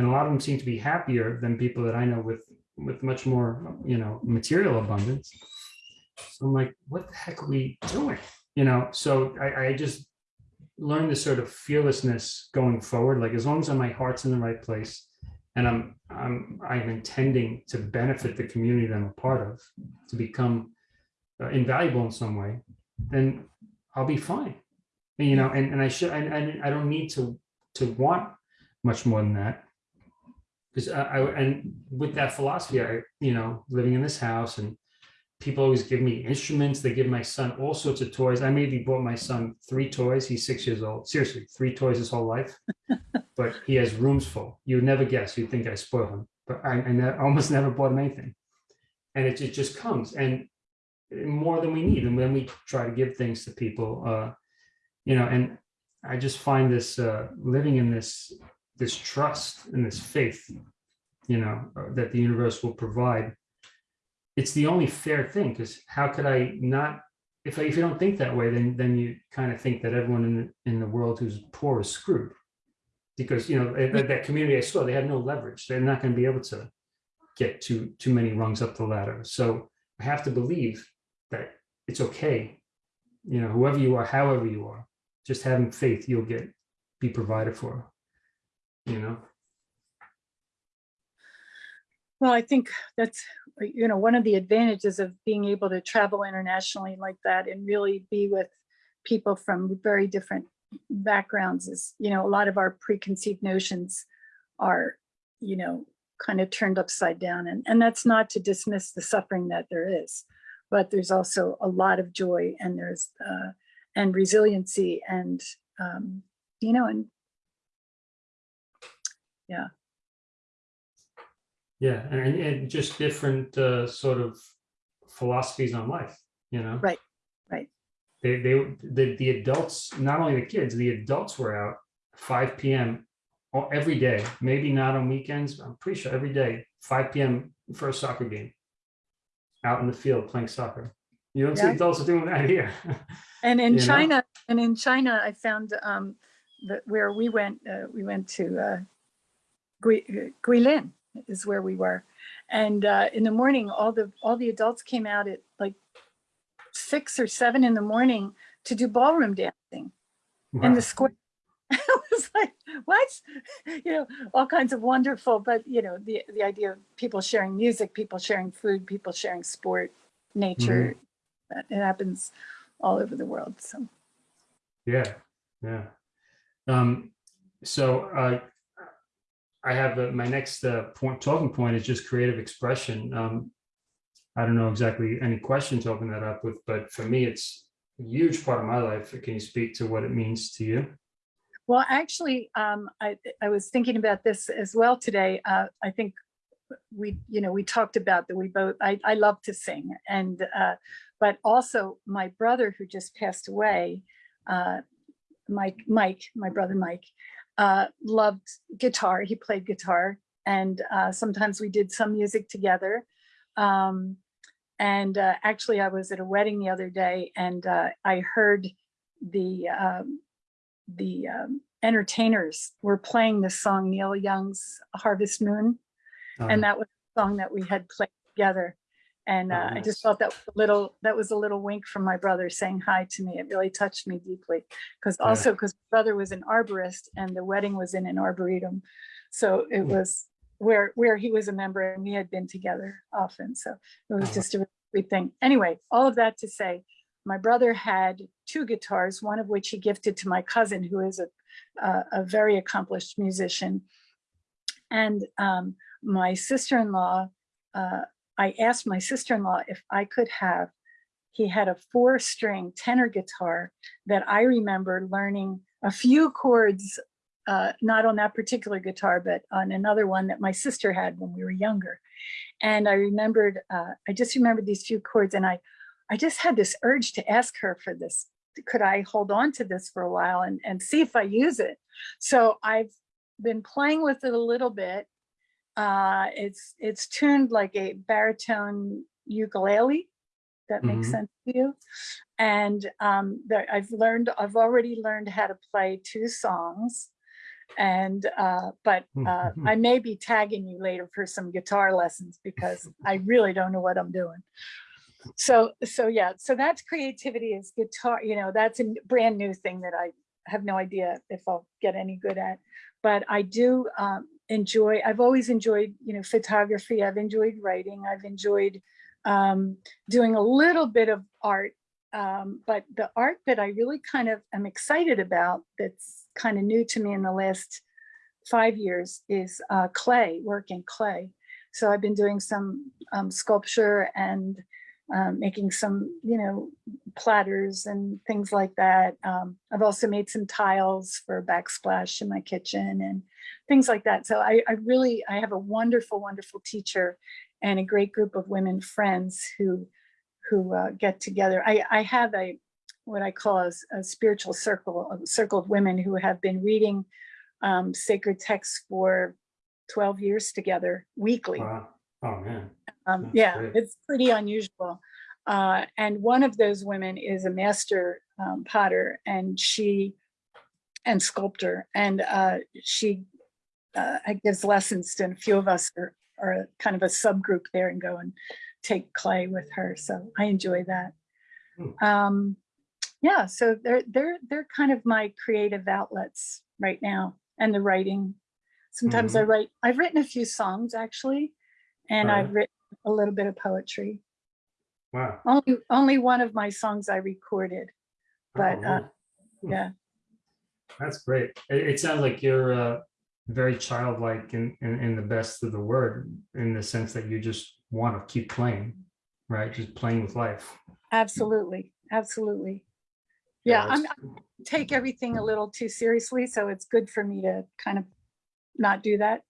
And a lot of them seem to be happier than people that I know with, with much more, you know, material abundance. So I'm like, what the heck are we doing? You know, so I, I just learned this sort of fearlessness going forward. Like as long as my heart's in the right place and I'm, I'm, I'm intending to benefit the community that I'm a part of, to become uh, invaluable in some way, then I'll be fine. And, you know, and, and I should, I, I, I don't need to, to want much more than that. Because I, I, and with that philosophy, I, you know, living in this house and people always give me instruments. They give my son all sorts of toys. I maybe bought my son three toys. He's six years old. Seriously, three toys his whole life. <laughs> but he has rooms full. You would never guess. You'd think I spoil him. But I, I almost <laughs> never bought him anything. And it, it just comes. And more than we need. And when we try to give things to people, uh, you know, and I just find this uh, living in this this trust and this faith, you know, uh, that the universe will provide. It's the only fair thing because how could I not? If I, if you don't think that way, then then you kind of think that everyone in the, in the world who's poor is screwed, because you know that, that community I saw they had no leverage. They're not going to be able to get too too many rungs up the ladder. So I have to believe that it's okay. You know, whoever you are, however you are, just having faith, you'll get be provided for. You know. Well, I think that's, you know, one of the advantages of being able to travel internationally like that and really be with people from very different backgrounds is, you know, a lot of our preconceived notions are, you know, kind of turned upside down. And, and that's not to dismiss the suffering that there is, but there's also a lot of joy and there's, uh, and resiliency and, um, you know, and Yeah, Yeah. and, and just different uh, sort of philosophies on life, you know? Right, right. They, they, the, the adults, not only the kids, the adults were out five PM every day, maybe not on weekends, I'm pretty sure every day, five PM for a soccer game. Out in the field playing soccer. You don't see adults doing that here. <laughs> And in you know? China, and in China, I found um, that where we went, uh, we went to uh, Guilin is where we were. And uh, in the morning, all the all the adults came out at like six or seven in the morning to do ballroom dancing in the square. it <laughs> was like, what? <laughs> You know, all kinds of wonderful, but you know, the the idea of people sharing music, people sharing food, people sharing sport, nature, that it happens all over the world. So Yeah, yeah. Um, so uh, I have uh, my next uh, point, talking point is just creative expression. Um, I don't know exactly any question to open that up with, but for me, it's a huge part of my life. Can you speak to what it means to you? Well, actually, um, I, I was thinking about this as well today. Uh, I think we, you know, we talked about that we both, I, I love to sing and, uh, but also my brother who just passed away, uh, Mike, Mike, my brother Mike, uh, loved guitar. He played guitar and uh, sometimes we did some music together. Um, and uh, actually I was at a wedding the other day and uh, I heard the, um, the um, entertainers were playing the song Neil Young's Harvest Moon. And Um, that was a song that we had played together. And Oh, uh, I just felt that little, that was a little wink from my brother saying hi to me. It really touched me deeply. Because also because my brother was an arborist and the wedding was in an arboretum. So it Hmm. was where, where he was a member and we had been together often. So it was Uh-huh. just a really sweet thing. Anyway, all of that to say, my brother had two guitars, one of which he gifted to my cousin, who is a, a, a very accomplished musician. And um, my sister-in-law, uh, I asked my sister-in-law if I could have, he had a four string tenor guitar that I remember learning a few chords uh, not on that particular guitar, but on another one that my sister had when we were younger. And I remembered, uh, I just remembered these few chords and I, I just had this urge to ask her for this. Could I hold on to this for a while and, and see if I use it? So I've been playing with it a little bit. Uh, it's, it's tuned like a baritone ukulele. That makes Mhm. sense to you. And um, there, I've learned, I've already learned how to play two songs. And, uh, but uh, <laughs> I may be tagging you later for some guitar lessons because I really don't know what I'm doing. So, so yeah, so that's creativity is guitar, you know, that's a brand new thing that I have no idea if I'll get any good at. But I do um, enjoy, I've always enjoyed, you know, photography. I've enjoyed writing. I've enjoyed um, doing a little bit of art. Um, but the art that I really kind of am excited about that's kind of new to me in the last five years is uh, clay, work in clay. So I've been doing some um, sculpture and um, making some, you know, platters and things like that. Um, I've also made some tiles for backsplash in my kitchen and things like that. So I, I really, I have a wonderful, wonderful teacher and a great group of women friends who who uh, get together. I, I have a what I call a, a spiritual circle, a circle of women who have been reading um, sacred texts for 12 years together weekly. Wow. Oh, man. Um, yeah, great. it's pretty unusual. Uh, and one of those women is a master um, potter and she and sculptor and uh, she uh, gives lessons to and a few of us are, are kind of a subgroup there and go and take clay with her. So I enjoy that. Hmm. Um, yeah, so they're they're they're kind of my creative outlets right now and the writing. Sometimes I write, I've written a few songs actually, and Oh, I've written a little bit of poetry. Wow. Only only one of my songs I recorded. But, Oh, uh. Hmm. yeah. That's great. It, it sounds like you're uh, very childlike in, in, in the best of the word, in the sense that you just want to keep playing, right? Just playing with life. Absolutely, absolutely. Yeah, I'm, I take everything a little too seriously, so it's good for me to kind of not do that.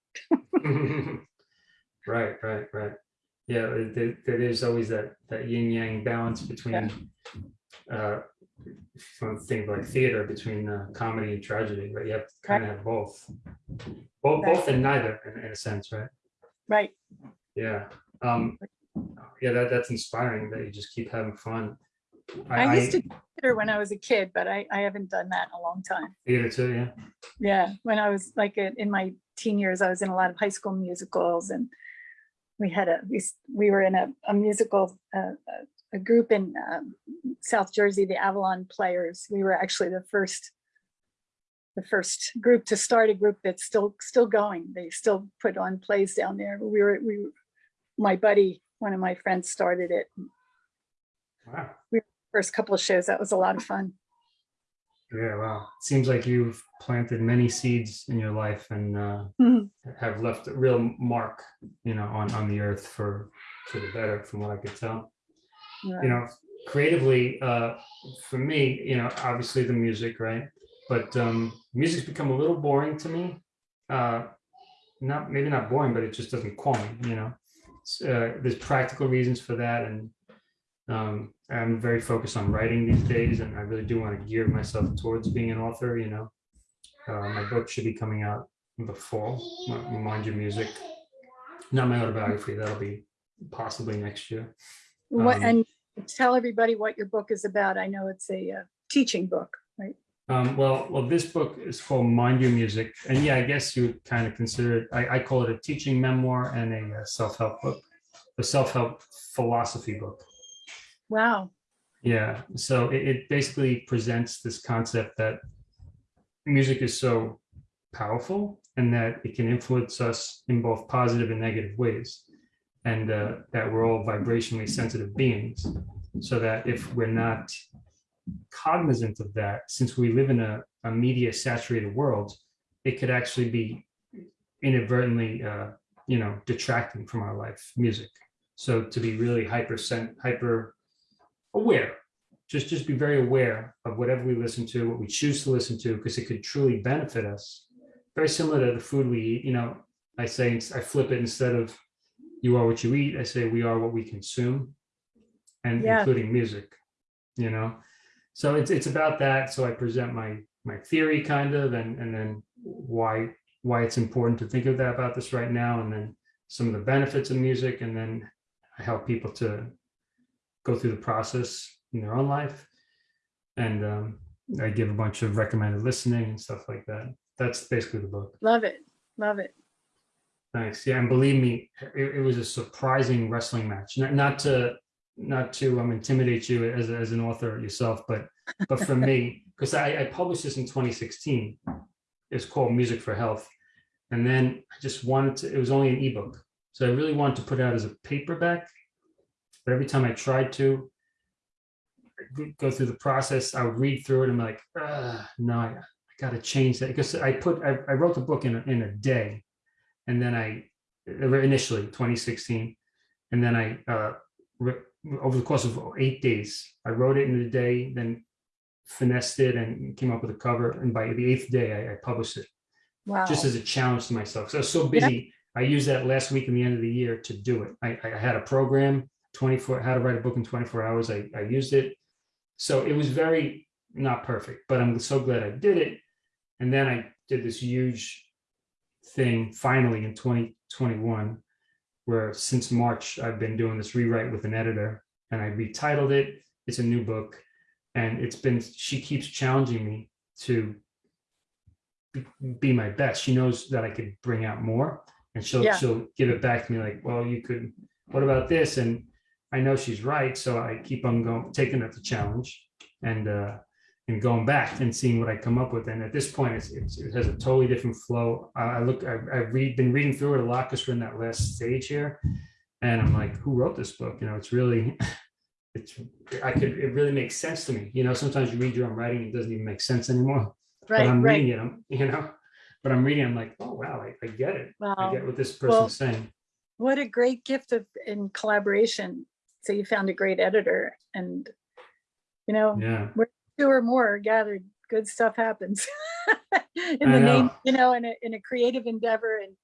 <laughs> Right, right, right. Yeah, there, there is always that, that yin yang balance between, uh, from things like theater, between uh, comedy and tragedy, right? You have to kind of have both. Both, both and neither, in, in a sense, right? Right. Yeah. Um, yeah, that, that's inspiring that you just keep having fun. I used to do theater when I was a kid, but I, I haven't done that in a long time. Theater too, yeah. Yeah, when I was like in in my teen years, I was in a lot of high school musicals and we had a, we, we were in a, a musical, uh, a, group in um, South Jersey, the Avalon Players. We were actually the first, the first group to start a group that's still, still going. They still put on plays down there. We were, we, my buddy, one of my friends started it. Wow. First couple of shows, that was a lot of fun. Yeah, wow. Seems like you've planted many seeds in your life and uh, Mhm. have left a real mark, you know, on, on the earth for, for the better, from what I could tell. You know, creatively, uh, for me, you know, obviously the music, right? But um, music's become a little boring to me. Uh, not, maybe not boring, but it just doesn't call me, you know? Uh, there's practical reasons for that and um, I'm very focused on writing these days and I really do want to gear myself towards being an author, you know. Uh, my book should be coming out in the fall, Mind Your Music. Not my autobiography, that'll be possibly next year. What, Um, and tell everybody what your book is about. I know it's a uh, teaching book, right? Um, well, well, this book is called Mind Your Music. And yeah, I guess you would kind of consider it, I, I call it a teaching memoir and a uh, self-help book, a self-help philosophy book. Wow. Yeah, so it, it basically presents this concept that music is so powerful and that it can influence us in both positive and negative ways. And uh, that we're all vibrationally sensitive beings. So that if we're not cognizant of that, since we live in a, a media saturated world, it could actually be inadvertently, uh, you know, detracting from our life, music. So to be really hyper, hyper aware just just be very aware of whatever we listen to what we choose to listen to because it could truly benefit us very similar to the food we eat. You know, I say I flip it instead of you are what you eat. I say we are what we consume, and Yeah. including music. You know, so it's it's about that. So I present my my theory kind of, and and then why why it's important to think of that about this right now, and then some of the benefits of music, and then I help people to go through the process in their own life, and um, I give a bunch of recommended listening and stuff like that. That's basically the book. Love it. Love it. Thanks. Yeah, and believe me, it, it was a surprising wrestling match. Not, not to not to um, intimidate you as, as an author yourself, but but for me, <laughs> because I, I published this in 2016. It's called Music for Health, and then I just wanted to. It was only an ebook, so I really wanted to put it out as a paperback. But every time I tried to go- through the process, I would read through it and be like, "Ugh, no, I, I got to change that because I put I, I wrote the book in a, in a day and then I initially 2016, and then I uh, over the course of eight days, I wrote it in a day, then finessed it and came up with a cover, and by the eighth day, I, I published it Wow. just as a challenge to myself. So I was so busy, I used that last week and the end of the year to do it. I, I had a program, 24 how to write a book in 24 hours. I, I used it, so it was very not perfect, but I'm so glad I did it. And then I did this huge thing finally in 2021 where since march i've been doing this rewrite with an editor and i retitled it. It's a new book and it's been she keeps challenging me to be, my best. She knows that i could bring out more and she'll Yeah. she'll give it back to me like well you could what about this? And i know she's right so i keep on going taking up the challenge and uh and going back and seeing what I come up with. And at this point, it's, it's, it has a totally different flow. I, I look, I, I've read, been reading through it a lot because we're in that last stage here. And I'm like, who wrote this book? You know, it's really, <laughs> it's, I could, it really makes sense to me. You know, sometimes you read your own writing, it doesn't even make sense anymore. But Right, I'm right. reading it, I'm, <laughs> you know, but I'm reading, I'm like, oh, wow, I, I get it. Wow. I get what this Well, person's saying. What a great gift of in collaboration. So you found a great editor and, you know, Yeah. Two or more are gathered, good stuff happens. <laughs> In the name, you know, in a, in a creative endeavor and,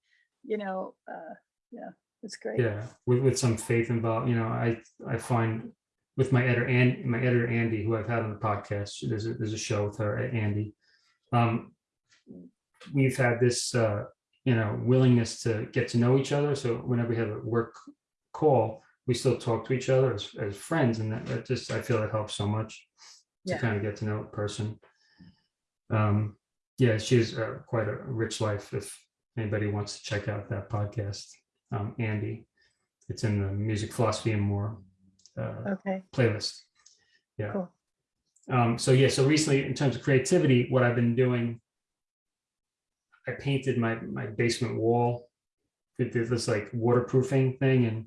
you know, uh, yeah, it's great. yeah with, with some faith involved you know i i find with my editor and my editor andy who i've had on the podcast there's a, there's a show with her andy um we've had this uh you know willingness to get to know each other so whenever we have a work call we still talk to each other as, as friends and that, that just i feel it helps so much to Yeah. kind of get to know a person um yeah she's uh, quite a rich life if anybody wants to check out that podcast um, Andy. It's in the music philosophy and more uh, Okay, playlist. Yeah. Cool. Um, so yeah, so recently in terms of creativity, what I've been doing, I painted my my basement wall with this this, like waterproofing thing, and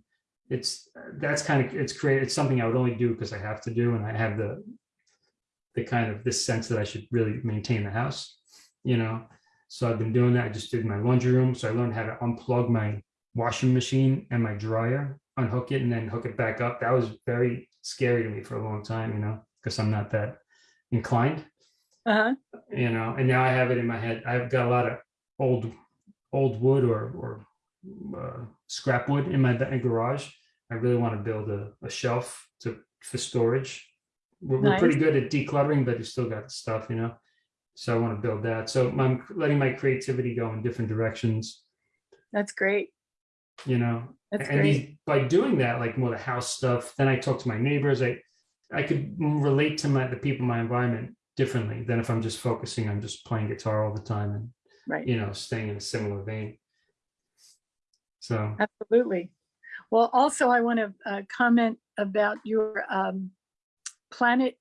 it's that's kind of it's created. It's something I would only do because I have to do, and I have the the kind of this sense that I should really maintain the house, you know. So I've been doing that. I just did my laundry room, so I learned how to unplug my washing machine and my dryer, unhook it, and then hook it back up. That was very scary to me for a long time, you know, because I'm not that inclined, uh-huh, you know. And now I have it in my head. I've got a lot of old, old wood or or uh, scrap wood in my garage. I really want to build a, a shelf to for storage. We're, we're pretty good at decluttering, but you still got stuff, you know. So I want to build that. So I'm letting my creativity go in different directions, that's great. you know, That's and great. these, by doing that, like more the house stuff, then I talk to my neighbors. I I could relate to my the people in my environment differently than if I'm just focusing on just playing guitar all the time and Right, you know staying in a similar vein. So absolutely. Well, also I want to uh, comment about your um, planet,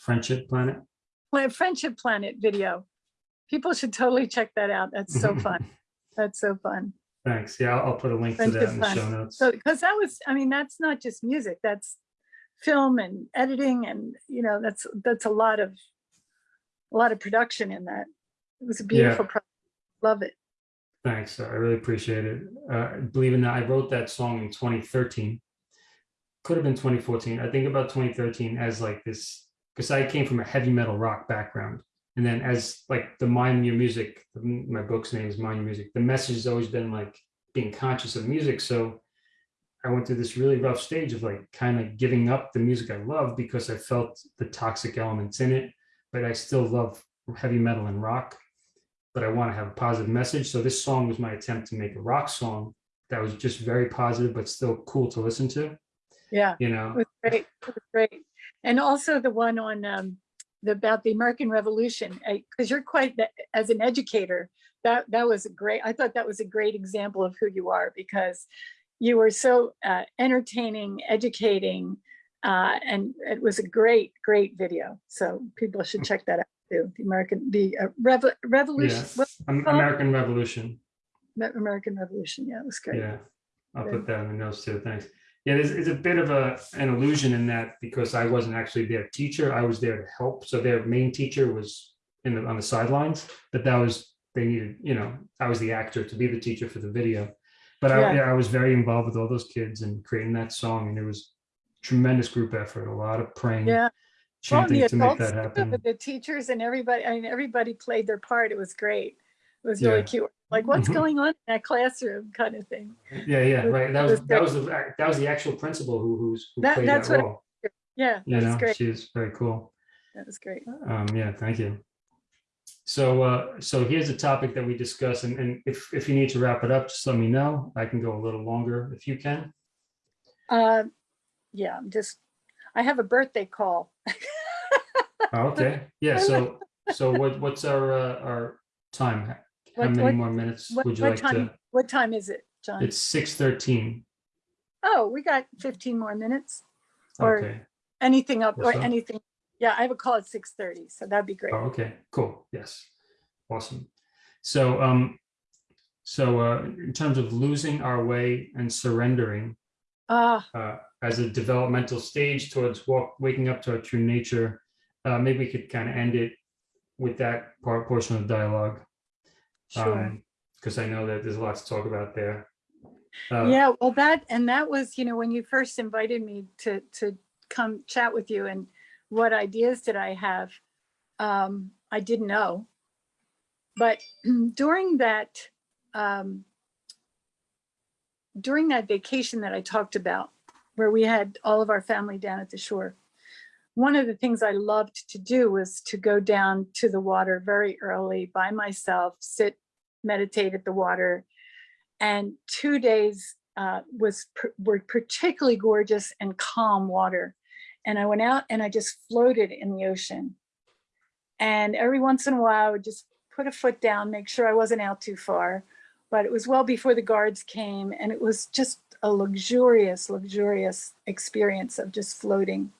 friendship planet. Pla- Friendship Planet video. People should totally check that out. That's so <laughs> fun. That's so fun. Thanks. Yeah, I'll, I'll put a link to that Friendship in the show notes. So, because that was, I mean, that's not just music, that's film and editing and, you know, that's, that's a lot of, a lot of production in that. It was a beautiful, project. love it. Thanks. I really appreciate it. Uh, believe in that, I wrote that song in 2013. Could have been 2014. I think about 2013 as like this because I came from a heavy metal rock background And then as like the mind your music, my book's name is mind your music. The message has always been like being conscious of music. So I went through this really rough stage of like kind of giving up the music I love because I felt the toxic elements in it, but I still love heavy metal and rock, but I want to have a positive message. So this song was my attempt to make a rock song that was just very positive, but still cool to listen to, Yeah, you it know? was great, it was great. And also the one on, um, the, about the American Revolution, because you're quite, the- as an educator, that, that was a great, I thought that was a great example of who you are because you were so uh, entertaining, educating, uh, and it was a great, great video. So people should check that out too. The American, the uh, Revo- Revolution, Yeah, what- Am- called? American Revolution. American Revolution. Yeah, it was great. Yeah, I'll put that in the notes too, thanks. Yeah, there's, it's a bit of a, an illusion in that because I wasn't actually their teacher, I was there to help. So their main teacher was in the, on the sidelines, but that was, they needed, you know, I was the actor to be the teacher for the video. But I, Yeah. I was very involved with all those kids and creating that song and it was tremendous group effort, a lot of praying, Yeah. Well, chanting the to make adults that happen. but The teachers and everybody, I mean, everybody played their part. It was great. It was really Yeah. cute. Like, what's Mhm. going on in that classroom kind of thing. Yeah, yeah, right. That was, that was, the that was the actual principal who, who's, who That- played that's that what- role. Yeah, You that was know, great. she is very cool. That was great. Um, yeah, thank you. So, uh, so here's a topic that we discuss, and, and if, if you need to wrap it up, just let me know. I can go a little longer if you can. Uh, yeah, I'm just, I have a birthday call. Oh, Okay, <laughs> yeah, so, <laughs> so what, what's our, uh, our time? How What- many what- more minutes What, would you what like time, to? what time is it, John? It's six thirteen. Oh, we got 15 more minutes or Okay, anything up or up? anything. Yeah, I have a call at 6:30, so that'd be great. oh, okay, cool, yes, awesome. So, um, so, uh, in terms of losing our way and surrendering, Ah, uh, as a developmental stage towards walk, waking up to our true nature. Uh, maybe we could kind of end it with that part portion of the dialogue. Sure. Because I know that there's a lot to talk about there. Uh, Yeah, well, that, and that was, you know, when you first invited me to, to come chat with you and what ideas did I have? Um, I didn't know. But <clears throat> during that, um, during that vacation that I talked about, where we had all of our family down at the shore, one of the things I loved to do was to go down to the water very early by myself, sit, meditate at the water, and two days uh, was were particularly gorgeous and calm water. And I went out and I just floated in the ocean. And every once in a while, I would just put a foot down, make sure I wasn't out too far. But it was well before the guards came, and it was just a luxurious, luxurious experience of just floating.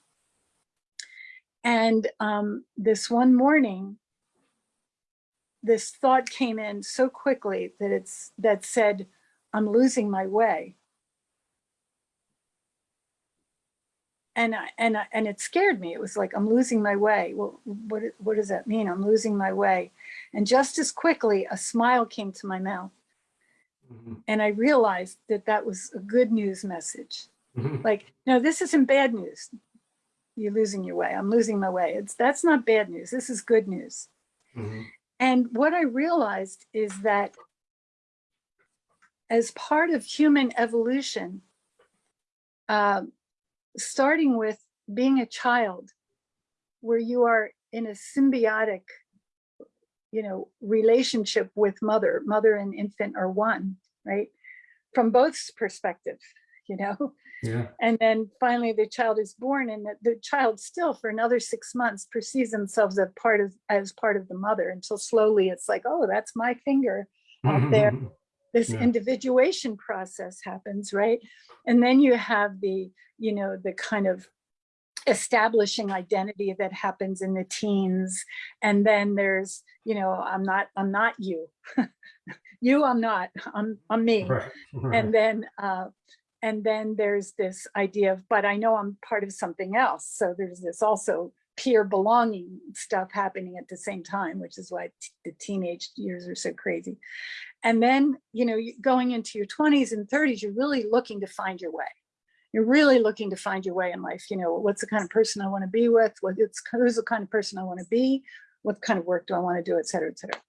And um, this one morning, this thought came in so quickly that it's that said, I'm losing my way. And I, and I, and it scared me. It was like I'm losing my way. Well, what what does that mean? I'm losing my way. And just as quickly, a smile came to my mouth, mhm, and I realized that that was a good news message. mhm, Like, no, this isn't bad news. You're losing your way. I'm losing my way. It's that's not bad news. This is good news. mhm, And what I realized is that as part of human evolution, um, starting with being a child, where you are in a symbiotic, you know, relationship with mother, mother and infant are one, right? From both perspective, <laughs> you know, Yeah, and then finally the child is born and the, the child still for another six months perceives themselves as part of as part of the mother until slowly it's like oh that's my finger out there. This Yeah. individuation process happens right? And then you have the you know the kind of establishing identity that happens in the teens and then there's you know i'm not i'm not you. <laughs> You i'm not. I'm i'm me. Right, right. and then uh and then there's this idea of but i know i'm part of something else. So there's this also peer belonging stuff happening at the same time which is why the teenage years are so crazy. And then you know going into your 20s and 30s you're really looking to find your way. You're really looking to find your way in life you know what's the kind of person i want to be with? What it's who's the kind of person i want to be? What kind of work do I want to do, et cetera, et cetera.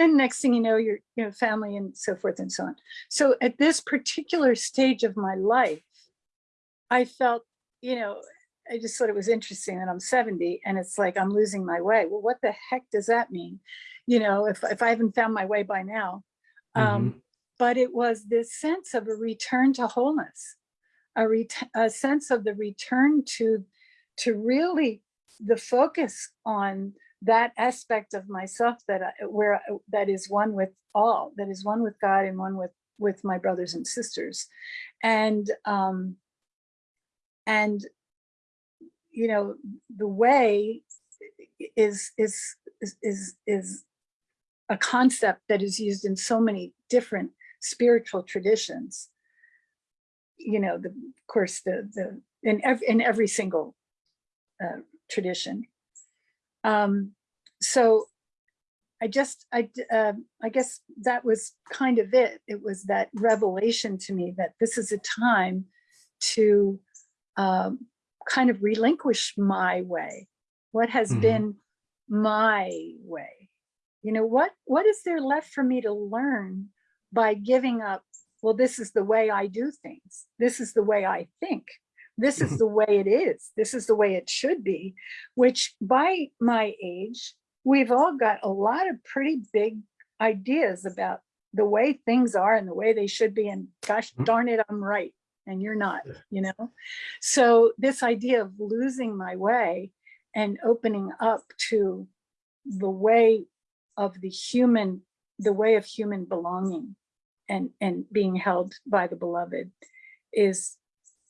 Then next thing you know, your you know, family and so forth and so on. So at this particular stage of my life, I felt, you know, I just thought it was interesting that I'm 70 and it's like I'm losing my way. Well, what the heck does that mean? You know, if, if I haven't found my way by now. Um, but it was this sense of a return to wholeness, a, ret- a sense of the return to, to really the focus on that aspect of myself that I, where that is one with all, that is one with God and one with with my brothers and sisters, and um, and you know the way is is is is is a concept that is used in so many different spiritual traditions. You know, the of course the the in every in every single uh, tradition. Um, so I just I uh, I guess that was kind of it. It was that revelation to me that this is a time to um, kind of relinquish my way. What has Mhm. been my way? You know what what is there left for me to learn by giving up? Well, this is the way I do things. This is the way I think. This is the <laughs> way it is. This is the way it should be. Which by my age, we've all got a lot of pretty big ideas about the way things are and the way they should be. And gosh Mhm. darn it, I'm right. And you're not, you know? So this idea of losing my way and opening up to the way of the human, the way of human belonging and, and being held by the beloved is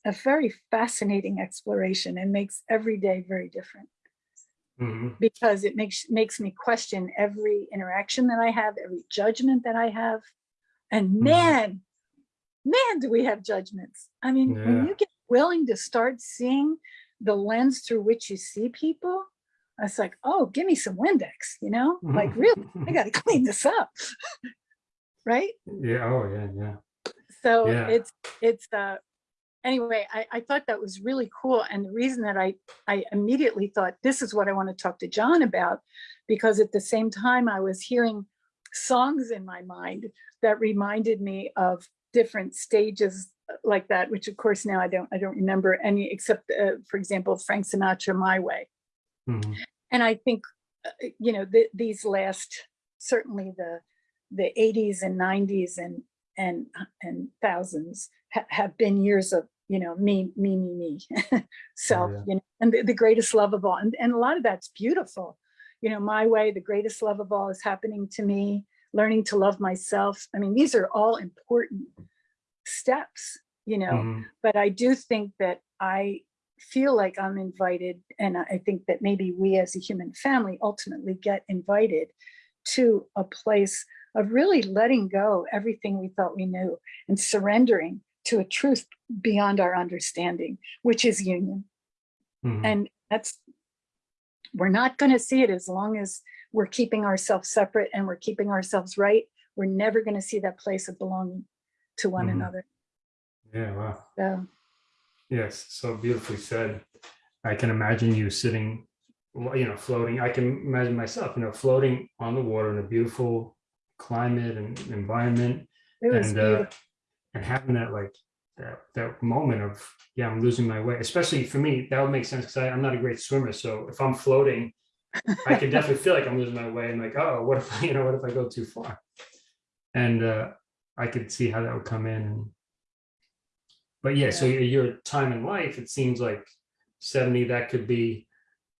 a very fascinating exploration and makes every day very different Mhm. because it makes makes me question every interaction that I have, every judgment that I have. And Mhm. man, man, do we have judgments. I mean, when you get willing to start seeing the lens through which you see people, it's like, oh, give me some Windex, you know? Like, really, I got to <laughs> clean this up. <laughs> right? Yeah, oh, yeah, yeah. so Yeah. it's it's uh anyway I, I thought that was really cool and the reason that i i immediately thought this is what i want to talk to john about because at the same time i was hearing songs in my mind that reminded me of different stages uh, like that which of course now i don't i don't remember any except uh, for example frank sinatra my way Mhm. and I think, uh, you know, th- these last, certainly the, the 80s and 90s and, and, and thousands ha- have been years of, you know, me, me, me, me, <laughs> self, yeah. you know, and the, the greatest love of all. And, and a lot of that's beautiful. You know, my way, the greatest love of all is happening to me, learning to love myself. I mean, these are all important steps, you know, Mhm. but I do think that I feel like I'm invited, and I think that maybe we as a human family ultimately get invited to a place of really letting go everything we thought we knew and surrendering to a truth beyond our understanding, which is union. Mhm. And that's, we're not going to see it as long as we're keeping ourselves separate and we're keeping ourselves right. We're never going to see that place of belonging to one Mhm. another. Yeah, wow. So, Yes, so beautifully said. I can imagine you sitting, you know, floating. I can imagine myself, you know, floating on the water in a beautiful climate and environment, it was and beautiful. uh, and having that like that that moment of yeah, I'm losing my way. Especially for me, that would make sense because I'm not a great swimmer. So if I'm floating, I can <laughs> definitely feel like I'm losing my way. I'm like, oh, what if <laughs> you know, what if I go too far? And uh, I could see how that would come in. But yeah, so your, your time in life, it seems like 70, that could be,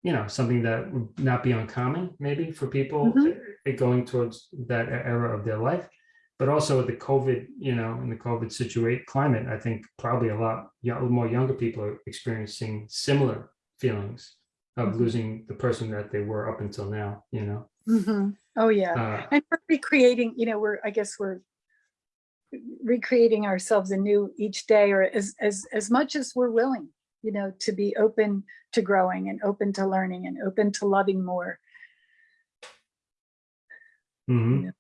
you know, something that would not be uncommon maybe for people Mhm. uh, going towards that era of their life. But also with the COVID, you know, in the COVID situation climate, I think probably a lot more younger people are experiencing similar feelings of Mhm. losing the person that they were up until now, you know. Mm -hmm. Oh, yeah. Uh, And we're recreating, you know, we're, I guess we're recreating ourselves anew each day or as, as, as much as we're willing, you know, to be open to growing and open to learning and open to loving more. Mm -hmm. Yeah.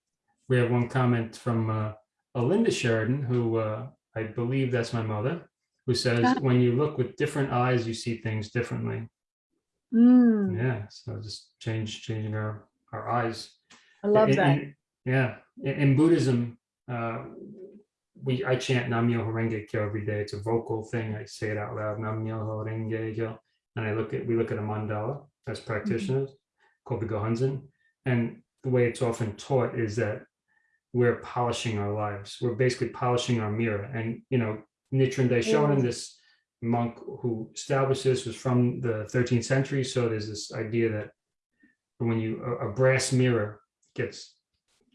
We have one comment from uh, a Linda Sheridan, who uh, I believe that's my mother, who says. "When you look with different eyes, you see things differently." Mm, Yeah, so just change, changing our, our eyes. I love In- that. in- Yeah, in, in Buddhism, uh, we, I chant Nam-myoho Renge Kyo every day. It's a vocal thing. I say it out loud, Nam-myoho Renge Kyo. And I look at, we look at a mandala as practitioners called the Gohonzon. And the way it's often taught is that we're polishing our lives. We're basically polishing our mirror. And, you know, Nichiren Daishonin, Yeah. this monk who established this was from the 13th century. So there's this idea that when you, a, a brass mirror gets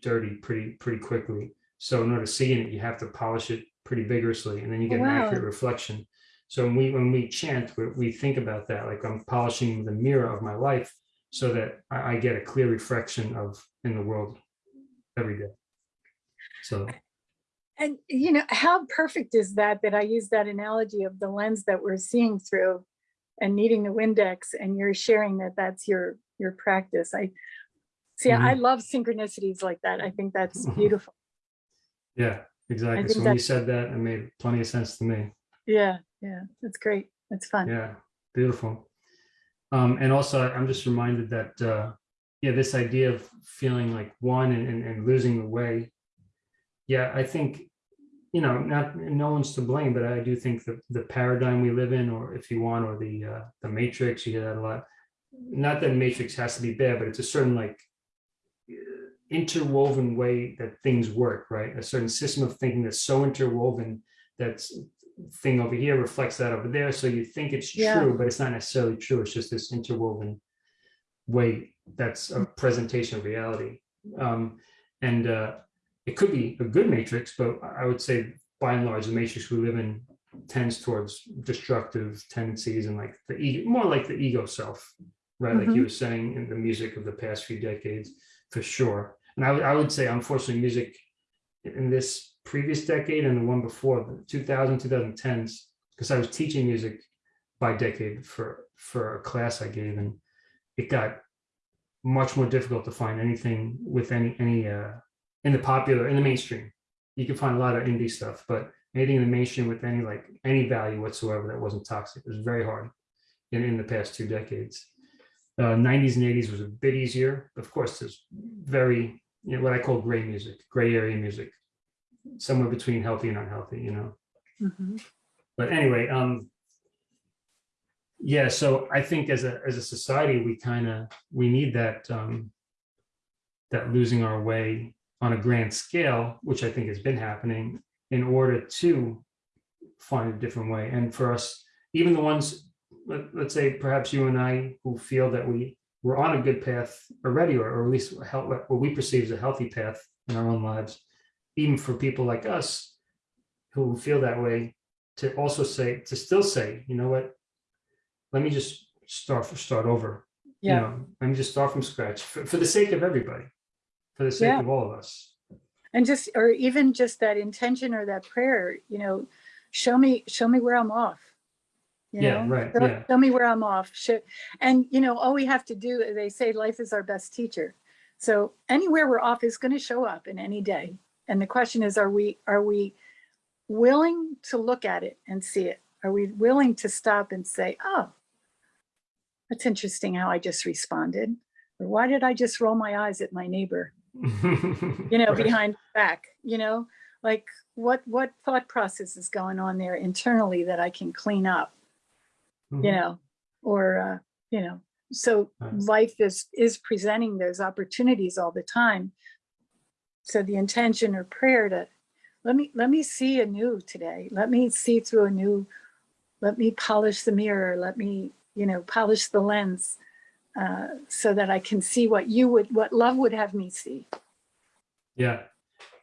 dirty pretty, pretty quickly. So in order to see in it, you have to polish it pretty vigorously and then you get an accurate reflection. So when we, when we chant, we, we think about that, like I'm polishing the mirror of my life so that I, I get a clear reflection of in the world every day. So And you know, how perfect is that, that I use that analogy of the lens that we're seeing through and needing the Windex and you're sharing that that's your, your practice. I see, I love synchronicities like that. I think that's <laughs> beautiful. yeah, exactly. So when you said that, it made plenty of sense to me. Yeah, yeah, that's great. That's fun. Yeah, beautiful. Um, and also I'm just reminded that, uh, yeah, this idea of feeling like one and, and, and losing the way. Yeah, I think, you know, not, no one's to blame, but I do think that the paradigm we live in, or if you want, or the, uh, the matrix, you hear that a lot. Not that matrix has to be bad, but it's a certain like interwoven way that things work, right? A certain system of thinking that's so interwoven that's thing over here reflects that over there. So you think it's Yeah. true, but it's not necessarily true. It's just this interwoven way that's a presentation of reality. Um, and uh, it could be a good matrix, but I would say by and large, the matrix we live in tends towards destructive tendencies and like the ego, more like the ego self, right? Like you were saying in the music of the past few decades, for sure. And I would, I would say, unfortunately, music in this previous decade and the one before, the 2000, 2010s, because I was teaching music by decade for, for a class I gave, and it got much more difficult to find anything with any, any, uh, in the popular, in the mainstream. You can find a lot of indie stuff, but anything in the mainstream with any, like, any value whatsoever that wasn't toxic was very hard in, in the past two decades. Uh, 90s and 80s was a bit easier. Of course, there's very, you know, what I call gray music, gray area music, somewhere between healthy and unhealthy, you know. Mhm. But anyway, um, yeah. So I think as a as a society, we kind of we need that um, that losing our way on a grand scale, which I think has been happening, in order to find a different way. And for us, even the ones, let, let's say perhaps you and I, who feel that we we're on a good path already, or, or at least hel- what we perceive as a healthy path in our own lives, even for people like us who feel that way, to also say, to still say, you know what, let me just start start over. You Yeah. know, let me just start from scratch for, for the sake of everybody, for the sake Yeah. of all of us. And just, or even just that intention or that prayer, you know, show me, show me where I'm off. You Yeah, know, right, Show- yeah. Show me where I'm off. Show, and you know, all we have to do, is they say life is our best teacher. So anywhere we're off is going to show up in any day. And the question is, are we, are we willing to look at it and see it? Are we willing to stop and say, oh, that's interesting how I just responded? Or why did I just roll my eyes at my neighbor? You know, Right. behind back, you know, like what, what thought process is going on there internally that I can clean up, you Mhm. know, or, uh, you know, so Nice. life is, is presenting those opportunities all the time. So the intention or prayer to, let me, let me see anew today. Let me see through a new, let me polish the mirror. Let me, you know, polish the lens uh, so that I can see what you would, what love would have me see. Yeah,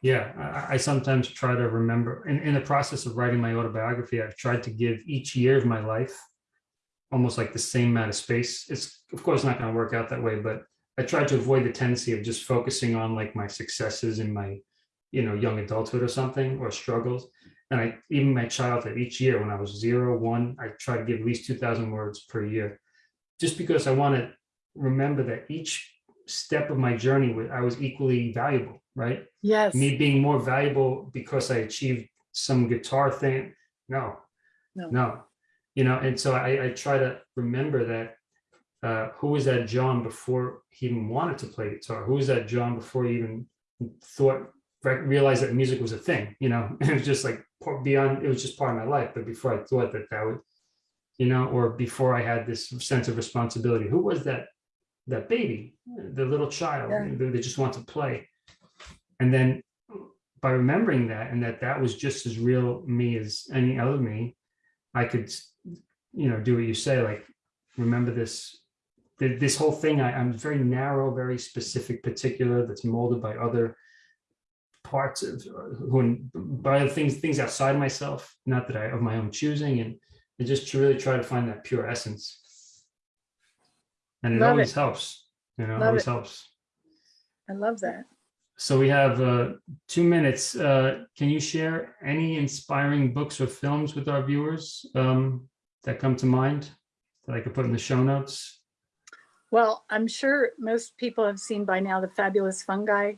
yeah. I, I sometimes try to remember in, in the process of writing my autobiography, I've tried to give each year of my life almost like the same amount of space. It's of course not going to work out that way, but I tried to avoid the tendency of just focusing on like my successes in my, you know, young adulthood or something or struggles. And I even my childhood, each year when I was zero, one, I try to give at least 2,000 words per year, just because I want to remember that each step of my journey, I was equally valuable, right? Yes. me being more valuable because I achieved some guitar thing. No, No. no, you know, and so I, I try to remember that uh, who was that John before he even wanted to play guitar? Who was that John before he even thought, re- realized that music was a thing, you know? <laughs> It was just like beyond, it was just part of my life. But before I thought that that would, you know, or before I had this sense of responsibility, who was that, that baby, the little child Yeah. that just want to play? And then by remembering that and that that was just as real me as any other me, I could, you know, do what you say, like, remember this, this whole thing, I, I'm very narrow, very specific, particular, that's molded by other parts of, who, by other things, things outside myself, not that I, of my own choosing, and, and just to really try to find that pure essence. And it Love always it. helps, you know, Love always it. helps. I love that. So we have uh, two minutes. Uh, Can you share any inspiring books or films with our viewers um, that come to mind that I could put in the show notes? Well, I'm sure most people have seen by now the Fabulous Fungi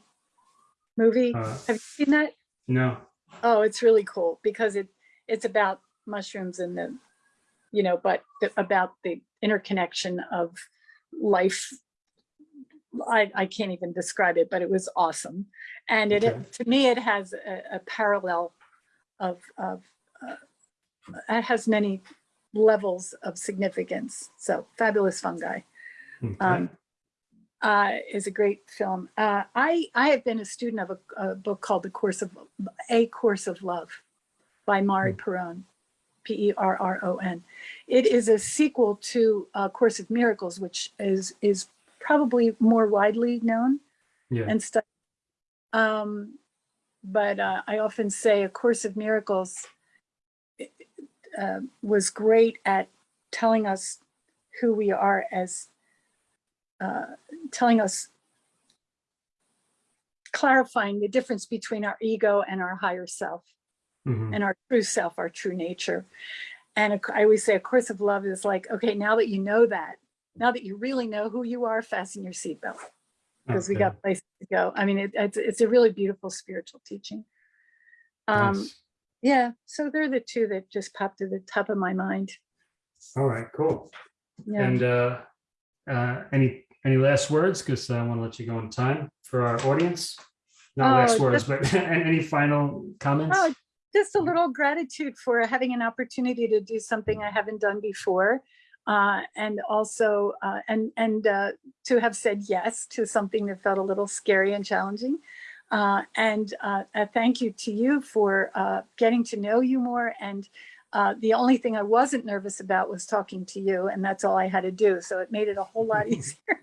movie. Uh, Have you seen that? No. Oh, it's really cool because it it's about mushrooms and the, you know, but the- about the interconnection of life. I, I can't even describe it, but it was awesome. And it, Okay. to me, it has a, a parallel of, of, uh, it has many levels of significance. So fabulous fungi Okay. um, uh, is a great film. Uh, I I have been a student of a, a book called The Course of A Course of Love by Mari Perron, P E R R O N. It is a sequel to A Course of Miracles, which is is probably more widely known Yeah. and stuff. Um, but uh, I often say A Course of Miracles uh, was great at telling us who we are as, uh, telling us, clarifying the difference between our ego and our higher self Mhm. and our true self, our true nature. And I always say a course of love is like, okay, now that you know that, now that you really know who you are, fasten your seatbelt because we got places to go. I mean, it, it's it's a really beautiful spiritual teaching. Um, Nice. yeah, so they're the two that just popped to the top of my mind. All right, cool. Yeah. And uh, uh, any, any last words? Because I want to let you go on time for our audience. Not Oh, last words, but <laughs> any final comments? Oh, just a little gratitude for having an opportunity to do something I haven't done before. Uh, and also, uh, and, and uh, to have said yes to something that felt a little scary and challenging. Uh, and uh, a thank you to you for uh, getting to know you more. And uh, the only thing I wasn't nervous about was talking to you, and that's all I had to do. So it made it a whole <laughs> lot easier.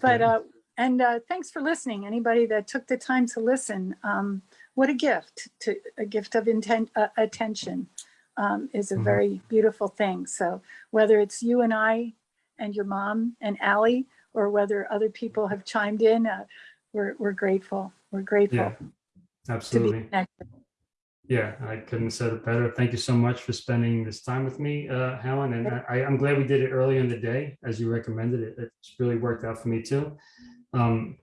But uh, and uh, thanks for listening. Anybody that took the time to listen, um, what a gift! To a gift of intent, uh, attention um, is a Mhm. very beautiful thing. So whether it's you and I, and your mom and Allie, or whether other people have chimed in, uh, we're we're grateful. We're grateful Yeah, absolutely. Yeah, I couldn't have said it better. Thank you so much for spending this time with me, uh, Helen. And I, I'm glad we did it early in the day, as you recommended it. It's really worked out for me too. Um,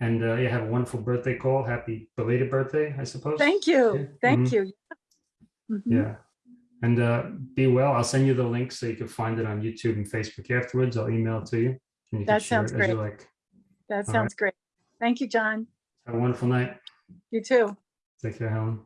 and uh, yeah, have a wonderful birthday call. Happy belated birthday, I suppose. Thank you. Yeah, Thank mhm. you. Mhm. Yeah. And uh, be well. I'll send you the link so you can find it on YouTube and Facebook afterwards. I'll email it to you. And you That sounds it as you great. like. That All right. sounds great. Thank you, John. Have a wonderful night. You too. Take care, Helen.